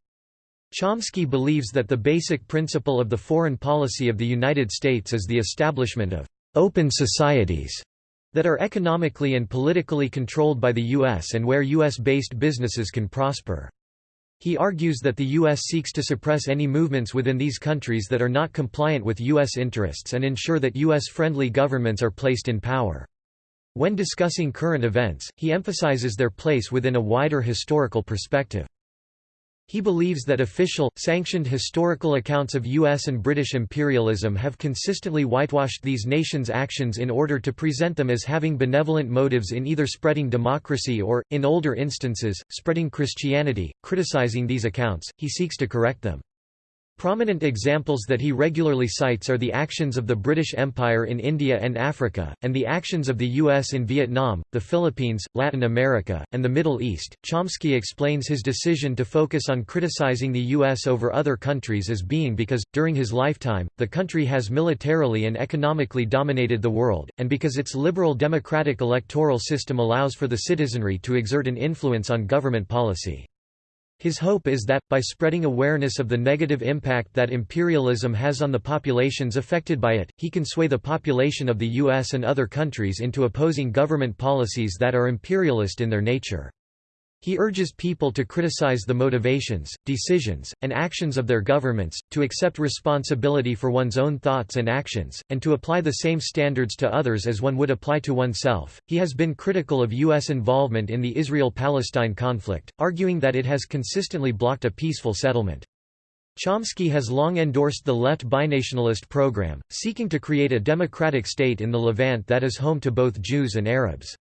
Chomsky believes that the basic principle of the foreign policy of the United States is the establishment of «open societies» that are economically and politically controlled by the U.S. and where U.S.-based businesses can prosper. He argues that the U.S. seeks to suppress any movements within these countries that are not compliant with U.S. interests and ensure that U.S.-friendly governments are placed in power. When discussing current events, he emphasizes their place within a wider historical perspective. He believes that official, sanctioned historical accounts of U.S. and British imperialism have consistently whitewashed these nations' actions in order to present them as having benevolent motives in either spreading democracy or, in older instances, spreading Christianity. Criticizing these accounts, he seeks to correct them. Prominent examples that he regularly cites are the actions of the British Empire in India and Africa, and the actions of the U.S. in Vietnam, the Philippines, Latin America, and the Middle East. Chomsky explains his decision to focus on criticizing the U.S. over other countries as being because, during his lifetime, the country has militarily and economically dominated the world, and because its liberal democratic electoral system allows for the citizenry to exert an influence on government policy. His hope is that, by spreading awareness of the negative impact that imperialism has on the populations affected by it, he can sway the population of the U.S. and other countries into opposing government policies that are imperialist in their nature. He urges people to criticize the motivations, decisions, and actions of their governments, to accept responsibility for one's own thoughts and actions, and to apply the same standards to others as one would apply to oneself. He has been critical of U.S. involvement in the Israel Palestine conflict, arguing that it has consistently blocked a peaceful settlement. Chomsky has long endorsed the left binationalist program, seeking to create a democratic state in the Levant that is home to both Jews and Arabs.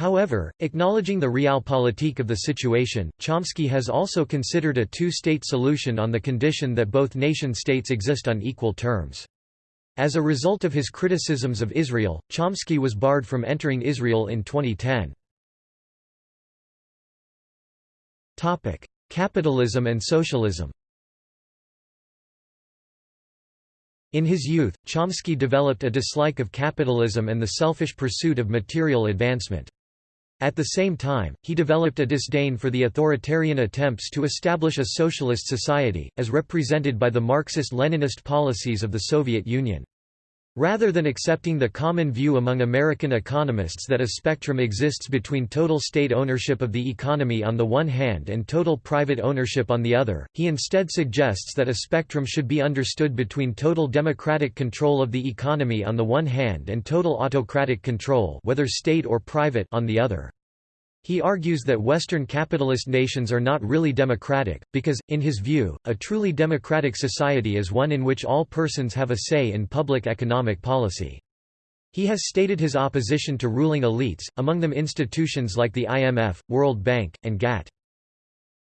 However, acknowledging the realpolitik of the situation, Chomsky has also considered a two-state solution on the condition that both nation-states exist on equal terms. As a result of his criticisms of Israel, Chomsky was barred from entering Israel in 2010. Capitalism and socialism In his youth, Chomsky developed a dislike of capitalism and the selfish pursuit of material advancement. At the same time, he developed a disdain for the authoritarian attempts to establish a socialist society, as represented by the Marxist-Leninist policies of the Soviet Union. Rather than accepting the common view among American economists that a spectrum exists between total state ownership of the economy on the one hand and total private ownership on the other, he instead suggests that a spectrum should be understood between total democratic control of the economy on the one hand and total autocratic control whether state or private on the other. He argues that Western capitalist nations are not really democratic, because, in his view, a truly democratic society is one in which all persons have a say in public economic policy. He has stated his opposition to ruling elites, among them institutions like the IMF, World Bank, and GATT.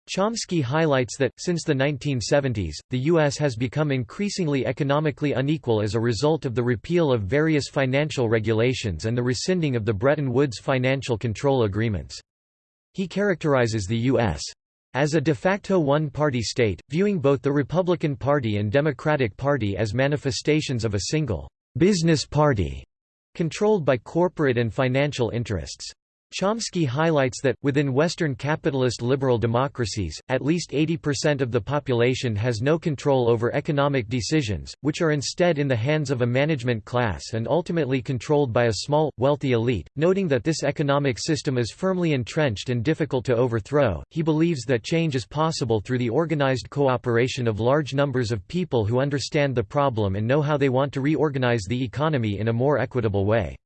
Chomsky highlights that, since the 1970s, the U.S. has become increasingly economically unequal as a result of the repeal of various financial regulations and the rescinding of the Bretton Woods financial control agreements. He characterizes the U.S. as a de facto one-party state, viewing both the Republican Party and Democratic Party as manifestations of a single «business party» controlled by corporate and financial interests. Chomsky highlights that, within Western capitalist liberal democracies, at least 80% of the population has no control over economic decisions, which are instead in the hands of a management class and ultimately controlled by a small, wealthy elite. Noting that this economic system is firmly entrenched and difficult to overthrow, he believes that change is possible through the organized cooperation of large numbers of people who understand the problem and know how they want to reorganize the economy in a more equitable way.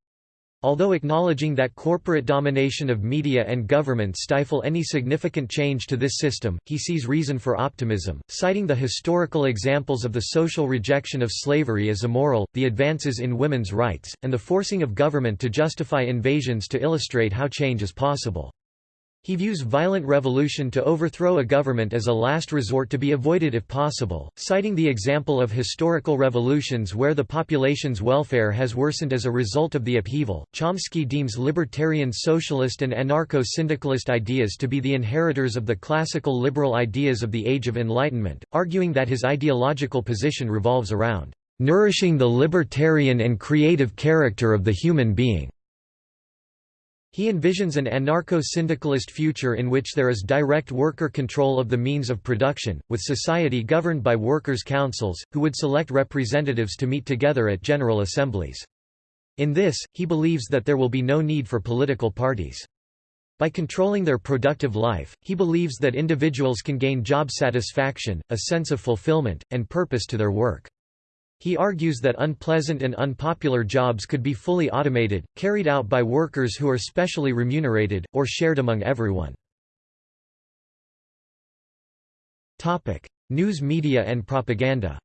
Although acknowledging that corporate domination of media and government stifle any significant change to this system, he sees reason for optimism, citing the historical examples of the social rejection of slavery as immoral, the advances in women's rights, and the forcing of government to justify invasions to illustrate how change is possible. He views violent revolution to overthrow a government as a last resort to be avoided if possible, citing the example of historical revolutions where the population's welfare has worsened as a result of the upheaval. Chomsky deems libertarian socialist and anarcho syndicalist ideas to be the inheritors of the classical liberal ideas of the Age of Enlightenment, arguing that his ideological position revolves around nourishing the libertarian and creative character of the human being. He envisions an anarcho-syndicalist future in which there is direct worker control of the means of production, with society governed by workers' councils, who would select representatives to meet together at general assemblies. In this, he believes that there will be no need for political parties. By controlling their productive life, he believes that individuals can gain job satisfaction, a sense of fulfillment, and purpose to their work. He argues that unpleasant and unpopular jobs could be fully automated, carried out by workers who are specially remunerated, or shared among everyone. News media and propaganda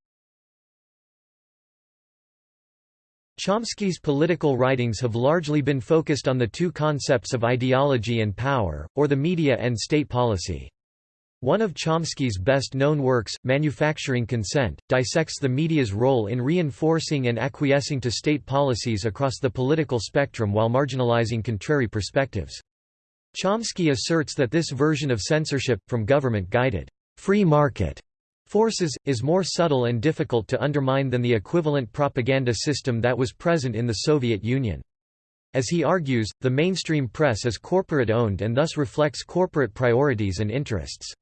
Chomsky's political writings have largely been focused on the two concepts of ideology and power, or the media and state policy. One of Chomsky's best-known works, Manufacturing Consent, dissects the media's role in reinforcing and acquiescing to state policies across the political spectrum while marginalizing contrary perspectives. Chomsky asserts that this version of censorship, from government-guided, free market forces, is more subtle and difficult to undermine than the equivalent propaganda system that was present in the Soviet Union. As he argues, the mainstream press is corporate-owned and thus reflects corporate priorities and interests.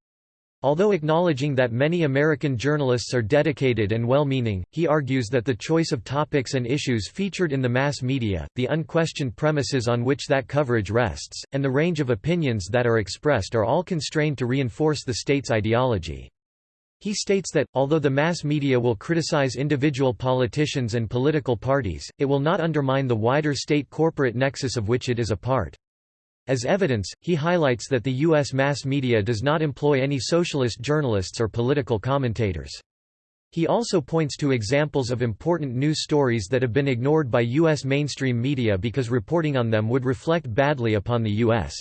Although acknowledging that many American journalists are dedicated and well-meaning, he argues that the choice of topics and issues featured in the mass media, the unquestioned premises on which that coverage rests, and the range of opinions that are expressed are all constrained to reinforce the state's ideology. He states that, although the mass media will criticize individual politicians and political parties, it will not undermine the wider state corporate nexus of which it is a part. As evidence, he highlights that the U.S. mass media does not employ any socialist journalists or political commentators. He also points to examples of important news stories that have been ignored by U.S. mainstream media because reporting on them would reflect badly upon the U.S.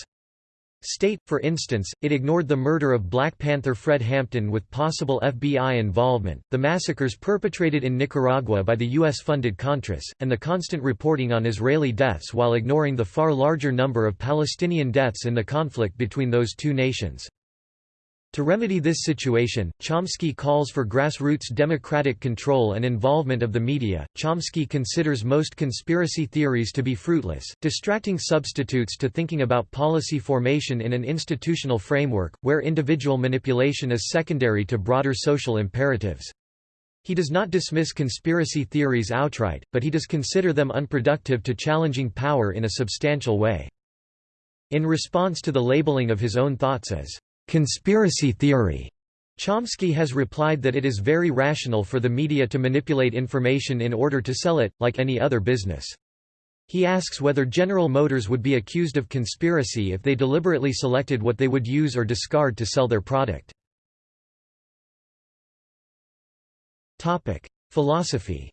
State, for instance, it ignored the murder of Black Panther Fred Hampton with possible FBI involvement, the massacres perpetrated in Nicaragua by the U.S.-funded Contras, and the constant reporting on Israeli deaths while ignoring the far larger number of Palestinian deaths in the conflict between those two nations. To remedy this situation, Chomsky calls for grassroots democratic control and involvement of the media. Chomsky considers most conspiracy theories to be fruitless, distracting substitutes to thinking about policy formation in an institutional framework, where individual manipulation is secondary to broader social imperatives. He does not dismiss conspiracy theories outright, but he does consider them unproductive to challenging power in a substantial way. In response to the labeling of his own thoughts as conspiracy theory. Chomsky has replied that it is very rational for the media to manipulate information in order to sell it, like any other business. He asks whether General Motors would be accused of conspiracy if they deliberately selected what they would use or discard to sell their product. Philosophy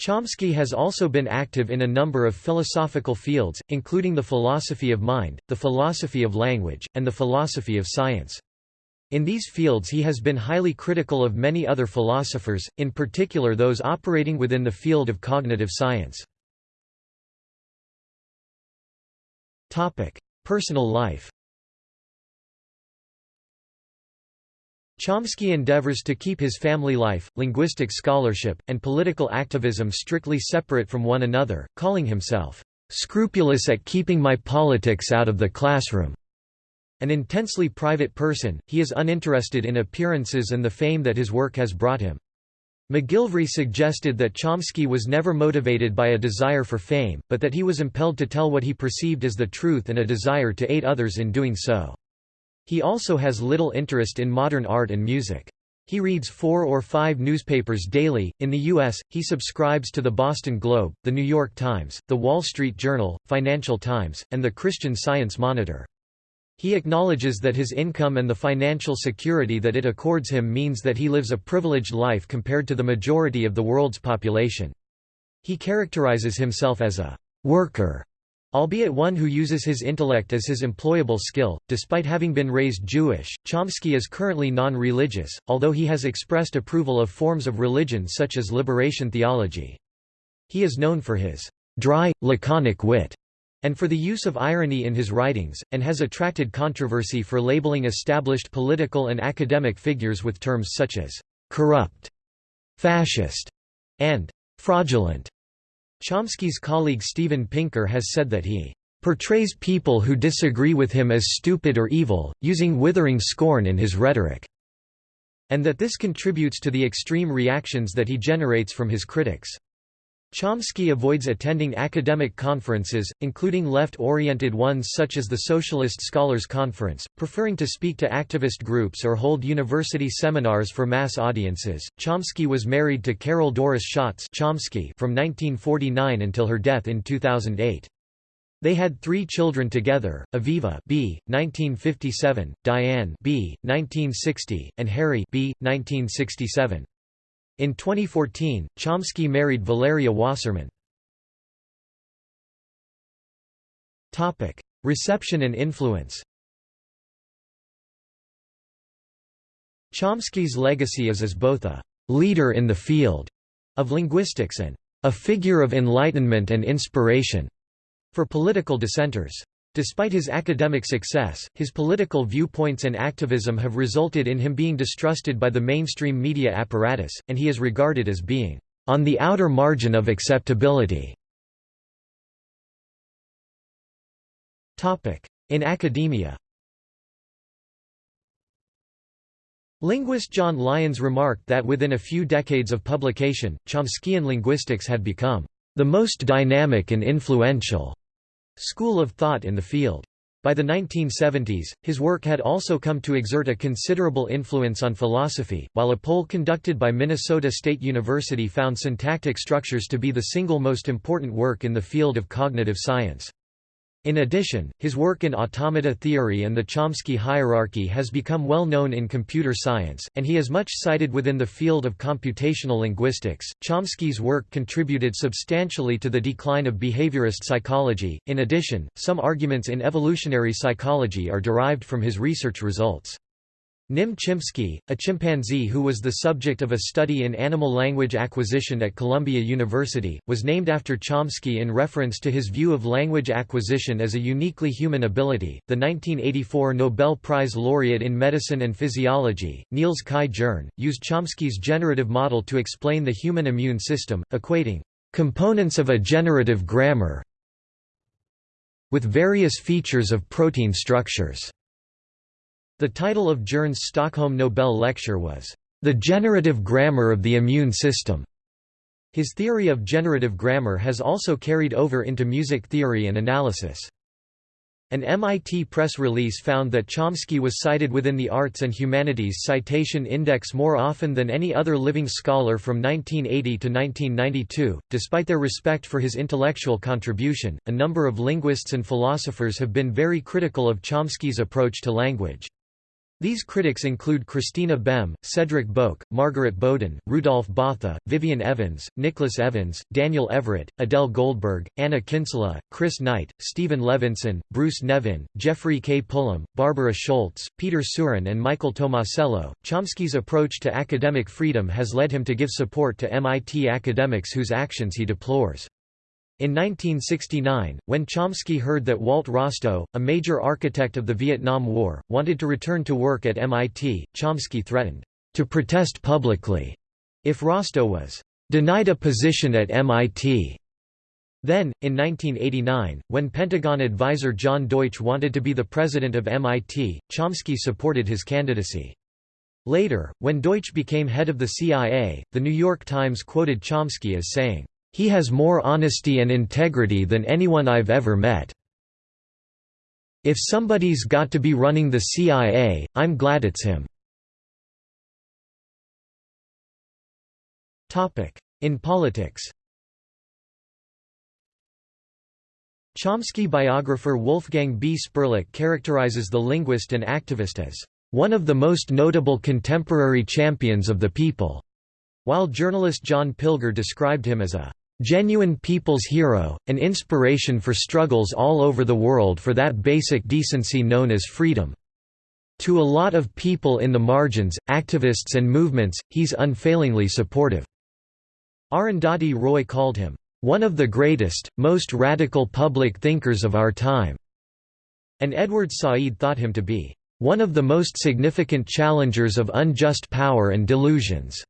Chomsky has also been active in a number of philosophical fields, including the philosophy of mind, the philosophy of language, and the philosophy of science. In these fields he has been highly critical of many other philosophers, in particular those operating within the field of cognitive science. Personal life Chomsky endeavors to keep his family life, linguistic scholarship, and political activism strictly separate from one another, calling himself, "...scrupulous at keeping my politics out of the classroom." An intensely private person, he is uninterested in appearances and the fame that his work has brought him. McGilvray suggested that Chomsky was never motivated by a desire for fame, but that he was impelled to tell what he perceived as the truth and a desire to aid others in doing so. He also has little interest in modern art and music. He reads four or five newspapers daily. In the U.S., he subscribes to the Boston Globe, the New York Times, the Wall Street Journal, Financial Times, and the Christian Science Monitor. He acknowledges that his income and the financial security that it accords him means that he lives a privileged life compared to the majority of the world's population. He characterizes himself as a worker Albeit one who uses his intellect as his employable skill, despite having been raised Jewish, Chomsky is currently non-religious, although he has expressed approval of forms of religion such as liberation theology. He is known for his dry, laconic wit, and for the use of irony in his writings, and has attracted controversy for labeling established political and academic figures with terms such as corrupt, fascist, and fraudulent. Chomsky's colleague Steven Pinker has said that he portrays people who disagree with him as stupid or evil, using withering scorn in his rhetoric, and that this contributes to the extreme reactions that he generates from his critics. Chomsky avoids attending academic conferences, including left-oriented ones such as the Socialist Scholars Conference, preferring to speak to activist groups or hold university seminars for mass audiences. Chomsky was married to Carol Doris Schatz Chomsky from 1949 until her death in 2008. They had three children together, Aviva B. 1957, Diane B. 1960, and Harry B. 1967. In 2014, Chomsky married Valeria Wasserman. Reception and influence Chomsky's legacy is as both a «leader in the field» of linguistics and «a figure of enlightenment and inspiration» for political dissenters. Despite his academic success, his political viewpoints and activism have resulted in him being distrusted by the mainstream media apparatus, and he is regarded as being on the outer margin of acceptability. In academia Linguist John Lyons remarked that within a few decades of publication, Chomskyan linguistics had become the most dynamic and influential school of thought in the field. By the 1970s, his work had also come to exert a considerable influence on philosophy, while a poll conducted by Minnesota State University found syntactic structures to be the single most important work in the field of cognitive science. In addition, his work in automata theory and the Chomsky hierarchy has become well known in computer science, and he is much cited within the field of computational linguistics. Chomsky's work contributed substantially to the decline of behaviorist psychology. In addition, some arguments in evolutionary psychology are derived from his research results. Nim Chimpsky, a chimpanzee who was the subject of a study in animal language acquisition at Columbia University, was named after Chomsky in reference to his view of language acquisition as a uniquely human ability. The 1984 Nobel Prize laureate in medicine and physiology, Niels Kai Jerne, used Chomsky's generative model to explain the human immune system, equating components of a generative grammar with various features of protein structures. The title of Jerne's Stockholm Nobel lecture was, "...the generative grammar of the immune system." His theory of generative grammar has also carried over into music theory and analysis. An MIT press release found that Chomsky was cited within the Arts and Humanities Citation Index more often than any other living scholar from 1980 to 1992. Despite their respect for his intellectual contribution, a number of linguists and philosophers have been very critical of Chomsky's approach to language. These critics include Christina Behme, Cedric Boeckx, Margaret Boden, Rudolf Botha, Vyvyan Evans, Nicholas Evans, Daniel Everett, Adele Goldberg, Anna Kinsella, Chris Knight, Stephen Levinson, Bruce Nevin, Geoffrey K. Pullum, Barbara Scholz, Pieter Seuren and Michael Tomasello. Chomsky's approach to academic freedom has led him to give support to MIT academics whose actions he deplores. In 1969, when Chomsky heard that Walt Rostow, a major architect of the Vietnam War, wanted to return to work at MIT, Chomsky threatened to protest publicly if Rostow was denied a position at MIT. Then, in 1989, when Pentagon advisor John Deutsch wanted to be the president of MIT, Chomsky supported his candidacy. Later, when Deutsch became head of the CIA, The New York Times quoted Chomsky as saying, he has more honesty and integrity than anyone I've ever met. If somebody's got to be running the CIA, I'm glad it's him." In politics Chomsky biographer Wolfgang B. Sperlich characterizes the linguist and activist as one of the most notable contemporary champions of the people, while journalist John Pilger described him as a Genuine people's hero, an inspiration for struggles all over the world for that basic decency known as freedom. To a lot of people in the margins, activists and movements, he's unfailingly supportive." Arundhati Roy called him, "...one of the greatest, most radical public thinkers of our time." And Edward Said thought him to be, "...one of the most significant challengers of unjust power and delusions."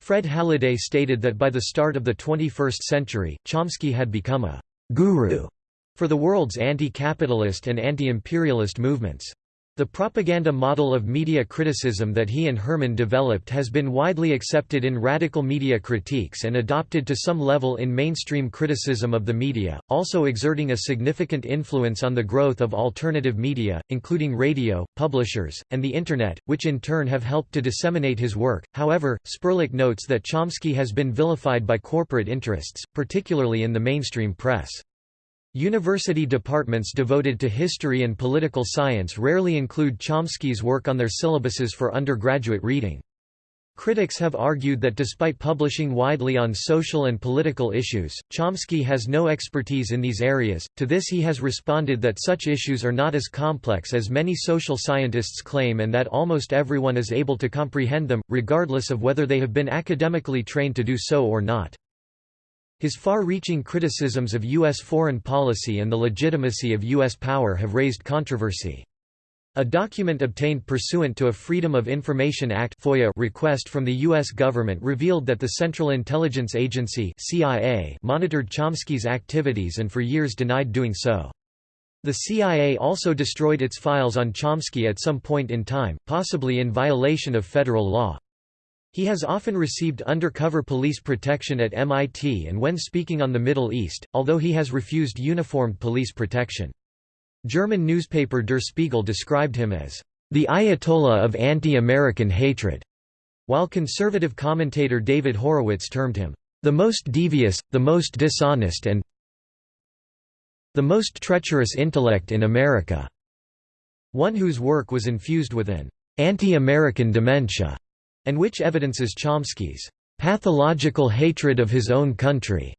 Fred Halliday stated that by the start of the 21st century, Chomsky had become a «guru» for the world's anti-capitalist and anti-imperialist movements. The propaganda model of media criticism that he and Herman developed has been widely accepted in radical media critiques and adopted to some level in mainstream criticism of the media, also exerting a significant influence on the growth of alternative media, including radio, publishers, and the Internet, which in turn have helped to disseminate his work. However, Sperlich notes that Chomsky has been vilified by corporate interests, particularly in the mainstream press. University departments devoted to history and political science rarely include Chomsky's work on their syllabuses for undergraduate reading. Critics have argued that despite publishing widely on social and political issues, Chomsky has no expertise in these areas. To this he has responded that such issues are not as complex as many social scientists claim and that almost everyone is able to comprehend them, regardless of whether they have been academically trained to do so or not. His far-reaching criticisms of U.S. foreign policy and the legitimacy of U.S. power have raised controversy. A document obtained pursuant to a Freedom of Information Act FOIA request from the U.S. government revealed that the Central Intelligence Agency CIA monitored Chomsky's activities and for years denied doing so. The CIA also destroyed its files on Chomsky at some point in time, possibly in violation of federal law. He has often received undercover police protection at MIT and when speaking on the Middle East, although he has refused uniformed police protection. German newspaper Der Spiegel described him as the Ayatollah of anti-American hatred, while conservative commentator David Horowitz termed him the most devious, the most dishonest and the most treacherous intellect in America, one whose work was infused with an anti-American dementia and which evidences Chomsky's pathological hatred of his own country.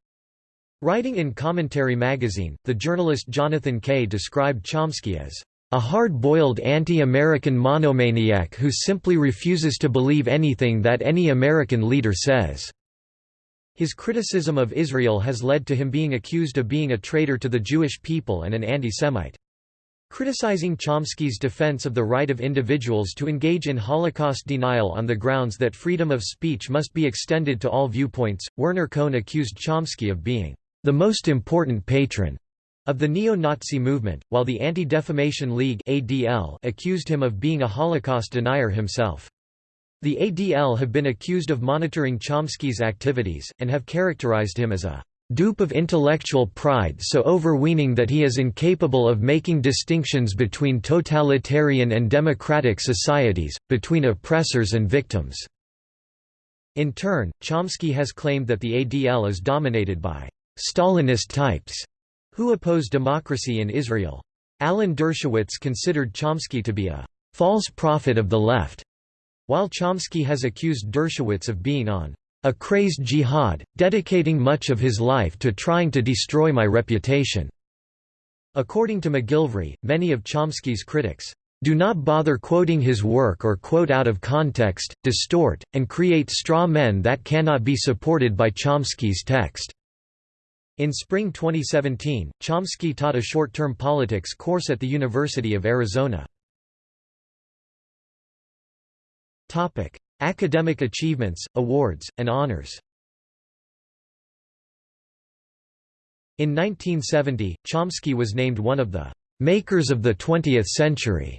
Writing in Commentary magazine, the journalist Jonathan Kay described Chomsky as a hard-boiled anti-American monomaniac who simply refuses to believe anything that any American leader says." His criticism of Israel has led to him being accused of being a traitor to the Jewish people and an anti-Semite. Criticizing Chomsky's defense of the right of individuals to engage in Holocaust denial on the grounds that freedom of speech must be extended to all viewpoints, Werner Cohn accused Chomsky of being the most important patron of the neo-Nazi movement, while the Anti-Defamation League (ADL) accused him of being a Holocaust denier himself. The ADL have been accused of monitoring Chomsky's activities, and have characterized him as a dupe of intellectual pride so overweening that he is incapable of making distinctions between totalitarian and democratic societies, between oppressors and victims." In turn, Chomsky has claimed that the ADL is dominated by «Stalinist types» who oppose democracy in Israel. Alan Dershowitz considered Chomsky to be a «false prophet of the left», while Chomsky has accused Dershowitz of being on «a crazed jihad, dedicating much of his life to trying to destroy my reputation». According to McGilvray, many of Chomsky's critics do not bother quoting his work or quote out of context, distort, and create straw men that cannot be supported by Chomsky's text. In spring 2017, Chomsky taught a short-term politics course at the University of Arizona. Academic achievements, awards, and honors In 1970, Chomsky was named one of the «makers of the 20th century»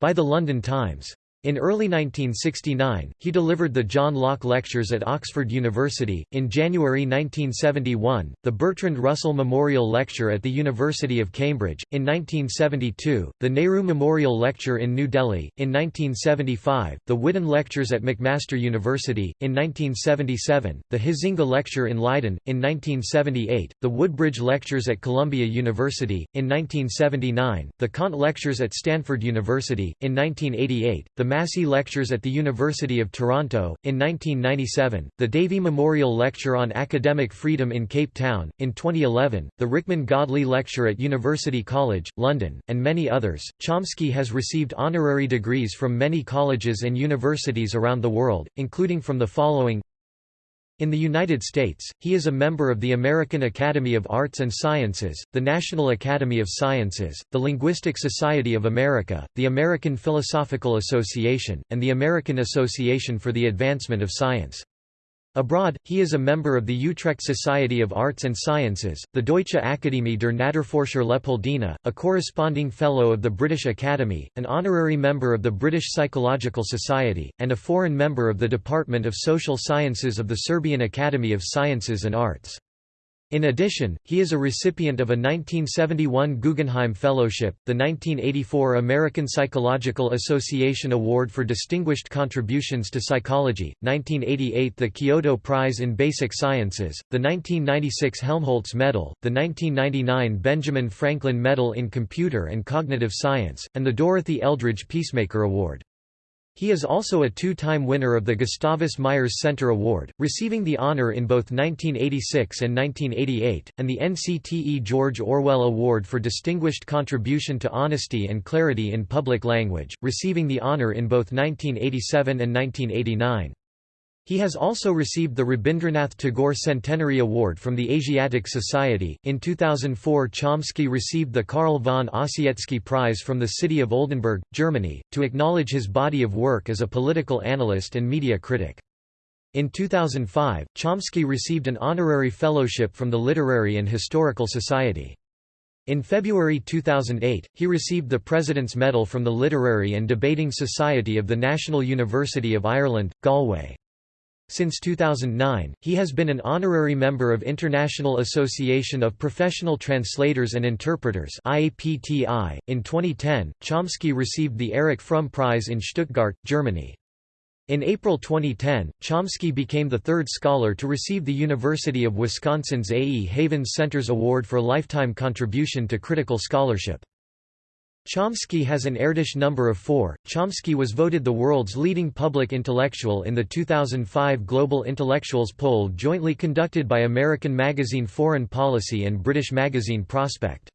by the London Times. In early 1969, he delivered the John Locke Lectures at Oxford University. In January 1971, the Bertrand Russell Memorial Lecture at the University of Cambridge. In 1972, the Nehru Memorial Lecture in New Delhi. In 1975, the Whidden Lectures at McMaster University. In 1977, the Huizinga Lecture in Leiden. In 1978, the Woodbridge Lectures at Columbia University. In 1979, the Kant Lectures at Stanford University. In 1988, the Massey Lectures at the University of Toronto. In 1997, the Davie Memorial Lecture on Academic Freedom in Cape Town. In 2011, the Rickman Godlee Lecture at University College, London, and many others. Chomsky has received honorary degrees from many colleges and universities around the world, including from the following in the United States, he is a member of the American Academy of Arts and Sciences, the National Academy of Sciences, the Linguistic Society of America, the American Philosophical Association, and the American Association for the Advancement of Science. Abroad, he is a member of the Utrecht Society of Arts and Sciences, the Deutsche Akademie der Naturforscher Leopoldina, a corresponding Fellow of the British Academy, an honorary member of the British Psychological Society, and a foreign member of the Department of Social Sciences of the Serbian Academy of Sciences and Arts. In addition, he is a recipient of a 1971 Guggenheim Fellowship, the 1984 American Psychological Association Award for Distinguished Contributions to Psychology, 1988 the Kyoto Prize in Basic Sciences, the 1996 Helmholtz Medal, the 1999 Benjamin Franklin Medal in Computer and Cognitive Science, and the Dorothy Eldridge Peacemaker Award. He is also a two-time winner of the Gustavus Myers Center Award, receiving the honor in both 1986 and 1988, and the NCTE George Orwell Award for Distinguished Contribution to Honesty and Clarity in Public Language, receiving the honor in both 1987 and 1989. He has also received the Rabindranath Tagore Centenary Award from the Asiatic Society. In 2004, Chomsky received the Carl von Ossietzky Prize from the city of Oldenburg, Germany, to acknowledge his body of work as a political analyst and media critic. In 2005, Chomsky received an honorary fellowship from the Literary and Historical Society. In February 2008, he received the President's Medal from the Literary and Debating Society of the National University of Ireland, Galway. Since 2009, he has been an honorary member of International Association of Professional Translators and Interpreters IAPTI. .In 2010, Chomsky received the Erich Fromm Prize in Stuttgart, Germany. In April 2010, Chomsky became the third scholar to receive the University of Wisconsin's A. E. Havens Centers Award for Lifetime Contribution to Critical Scholarship. Chomsky has an Erdős number of 4. Chomsky was voted the world's leading public intellectual in the 2005 Global Intellectuals poll jointly conducted by American magazine Foreign Policy and British magazine Prospect.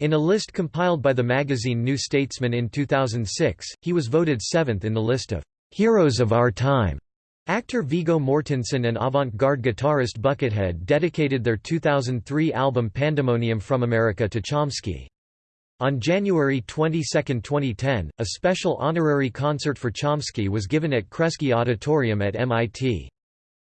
In a list compiled by the magazine New Statesman in 2006, he was voted seventh in the list of "'Heroes of Our Time'". Actor Viggo Mortensen and avant-garde guitarist Buckethead dedicated their 2003 album Pandemonium from America to Chomsky. On January 22, 2010, a special honorary concert for Chomsky was given at Kresge Auditorium at MIT.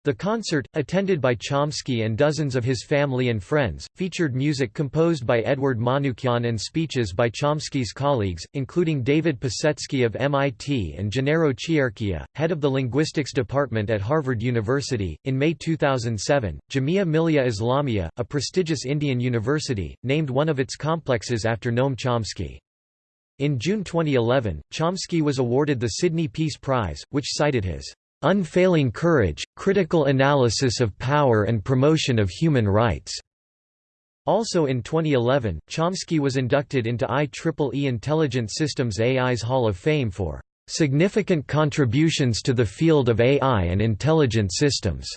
The concert, attended by Chomsky and dozens of his family and friends, featured music composed by Edward Manukyan and speeches by Chomsky's colleagues, including David Pesetsky of MIT and Gennaro Chierchia, head of the linguistics department at Harvard University. In May 2007, Jamia Millia Islamia, a prestigious Indian university, named one of its complexes after Noam Chomsky. In June 2011, Chomsky was awarded the Sydney Peace Prize, which cited his unfailing courage, critical analysis of power and promotion of human rights." Also in 2011, Chomsky was inducted into IEEE Intelligent Systems AI's Hall of Fame for "...significant contributions to the field of AI and intelligent systems."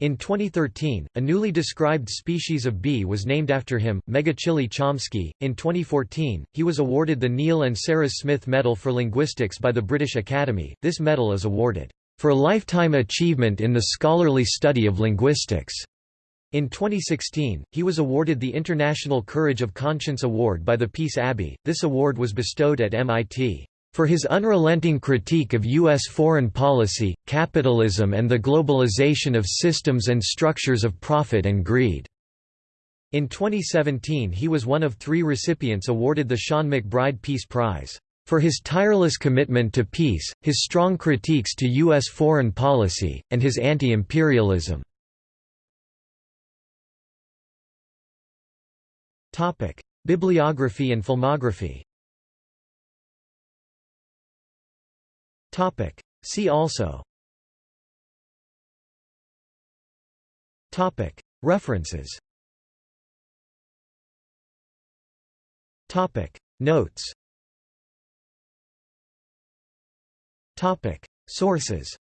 In 2013, a newly described species of bee was named after him, Megachile chomsky. In 2014, he was awarded the Neil and Sarah Smith Medal for Linguistics by the British Academy. This medal is awarded for lifetime achievement in the scholarly study of linguistics. In 2016, he was awarded the International Courage of Conscience Award by the Peace Abbey. This award was bestowed at MIT for his unrelenting critique of U.S. foreign policy, capitalism and the globalization of systems and structures of profit and greed." In 2017 he was one of three recipients awarded the Seán MacBride Peace Prize. For his tireless commitment to peace, his strong critiques to U.S. foreign policy, and his anti-imperialism. Bibliography and filmography See also References Notes Topic: Sources.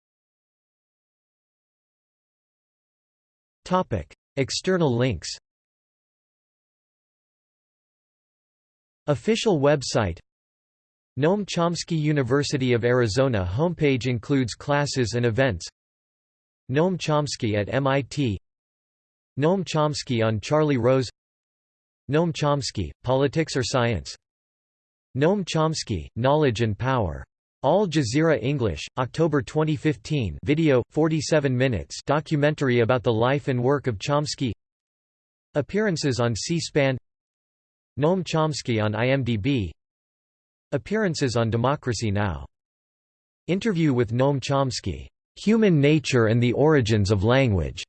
Topic: External links. Official website. Noam Chomsky University of Arizona homepage includes classes and events. Noam Chomsky at MIT Noam Chomsky on Charlie Rose. Noam Chomsky, Politics or Science? Noam Chomsky, Knowledge and Power Al Jazeera English, October 2015 video, 47 minutes. Documentary about the life and work of Chomsky. Appearances on C-SPAN. Noam Chomsky on IMDb Appearances on Democracy Now! Interview with Noam Chomsky, "'Human Nature and the Origins of Language'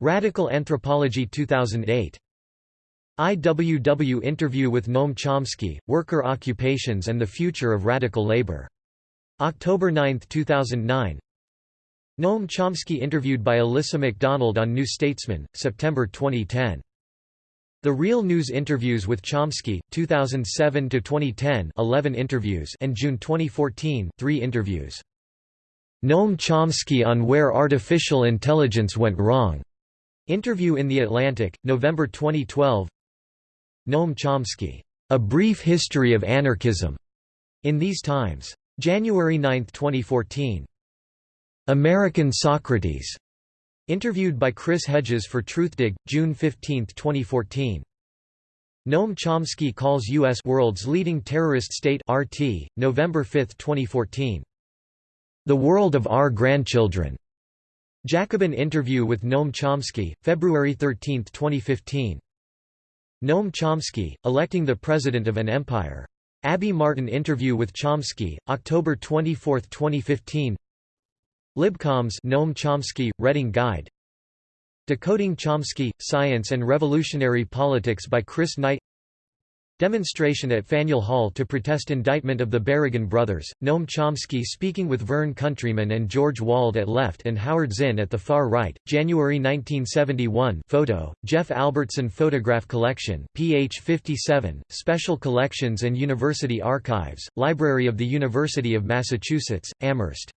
Radical Anthropology 2008 IWW interview with Noam Chomsky, Worker Occupations and the Future of Radical Labor October 9, 2009 Noam Chomsky interviewed by Alyssa McDonald on New Statesman, September 2010. The Real News Interviews with Chomsky, 2007 to 2010, 11 interviews and June 2014 3 interviews. Noam Chomsky on Where Artificial Intelligence Went Wrong. Interview in The Atlantic, November 2012 Noam Chomsky. A Brief History of Anarchism. In These Times. January 9, 2014. American Socrates. Interviewed by Chris Hedges for Truthdig, June 15, 2014. Noam Chomsky calls U.S. world's leading terrorist state RT, November 5, 2014. The World of Our Grandchildren. Jacobin interview with Noam Chomsky, February 13, 2015. Noam Chomsky, electing the President of an Empire. Abby Martin interview with Chomsky, October 24, 2015 Libcoms Noam Chomsky, Reading Guide. Decoding Chomsky, Science and Revolutionary Politics by Chris Knight Demonstration at Faneuil Hall to protest indictment of the Berrigan brothers, Noam Chomsky speaking with Vern Countryman and George Wald at left and Howard Zinn at the far right, January 1971 photo, Jeff Albertson Photograph Collection ph 57, Special Collections and University Archives, Library of the University of Massachusetts, Amherst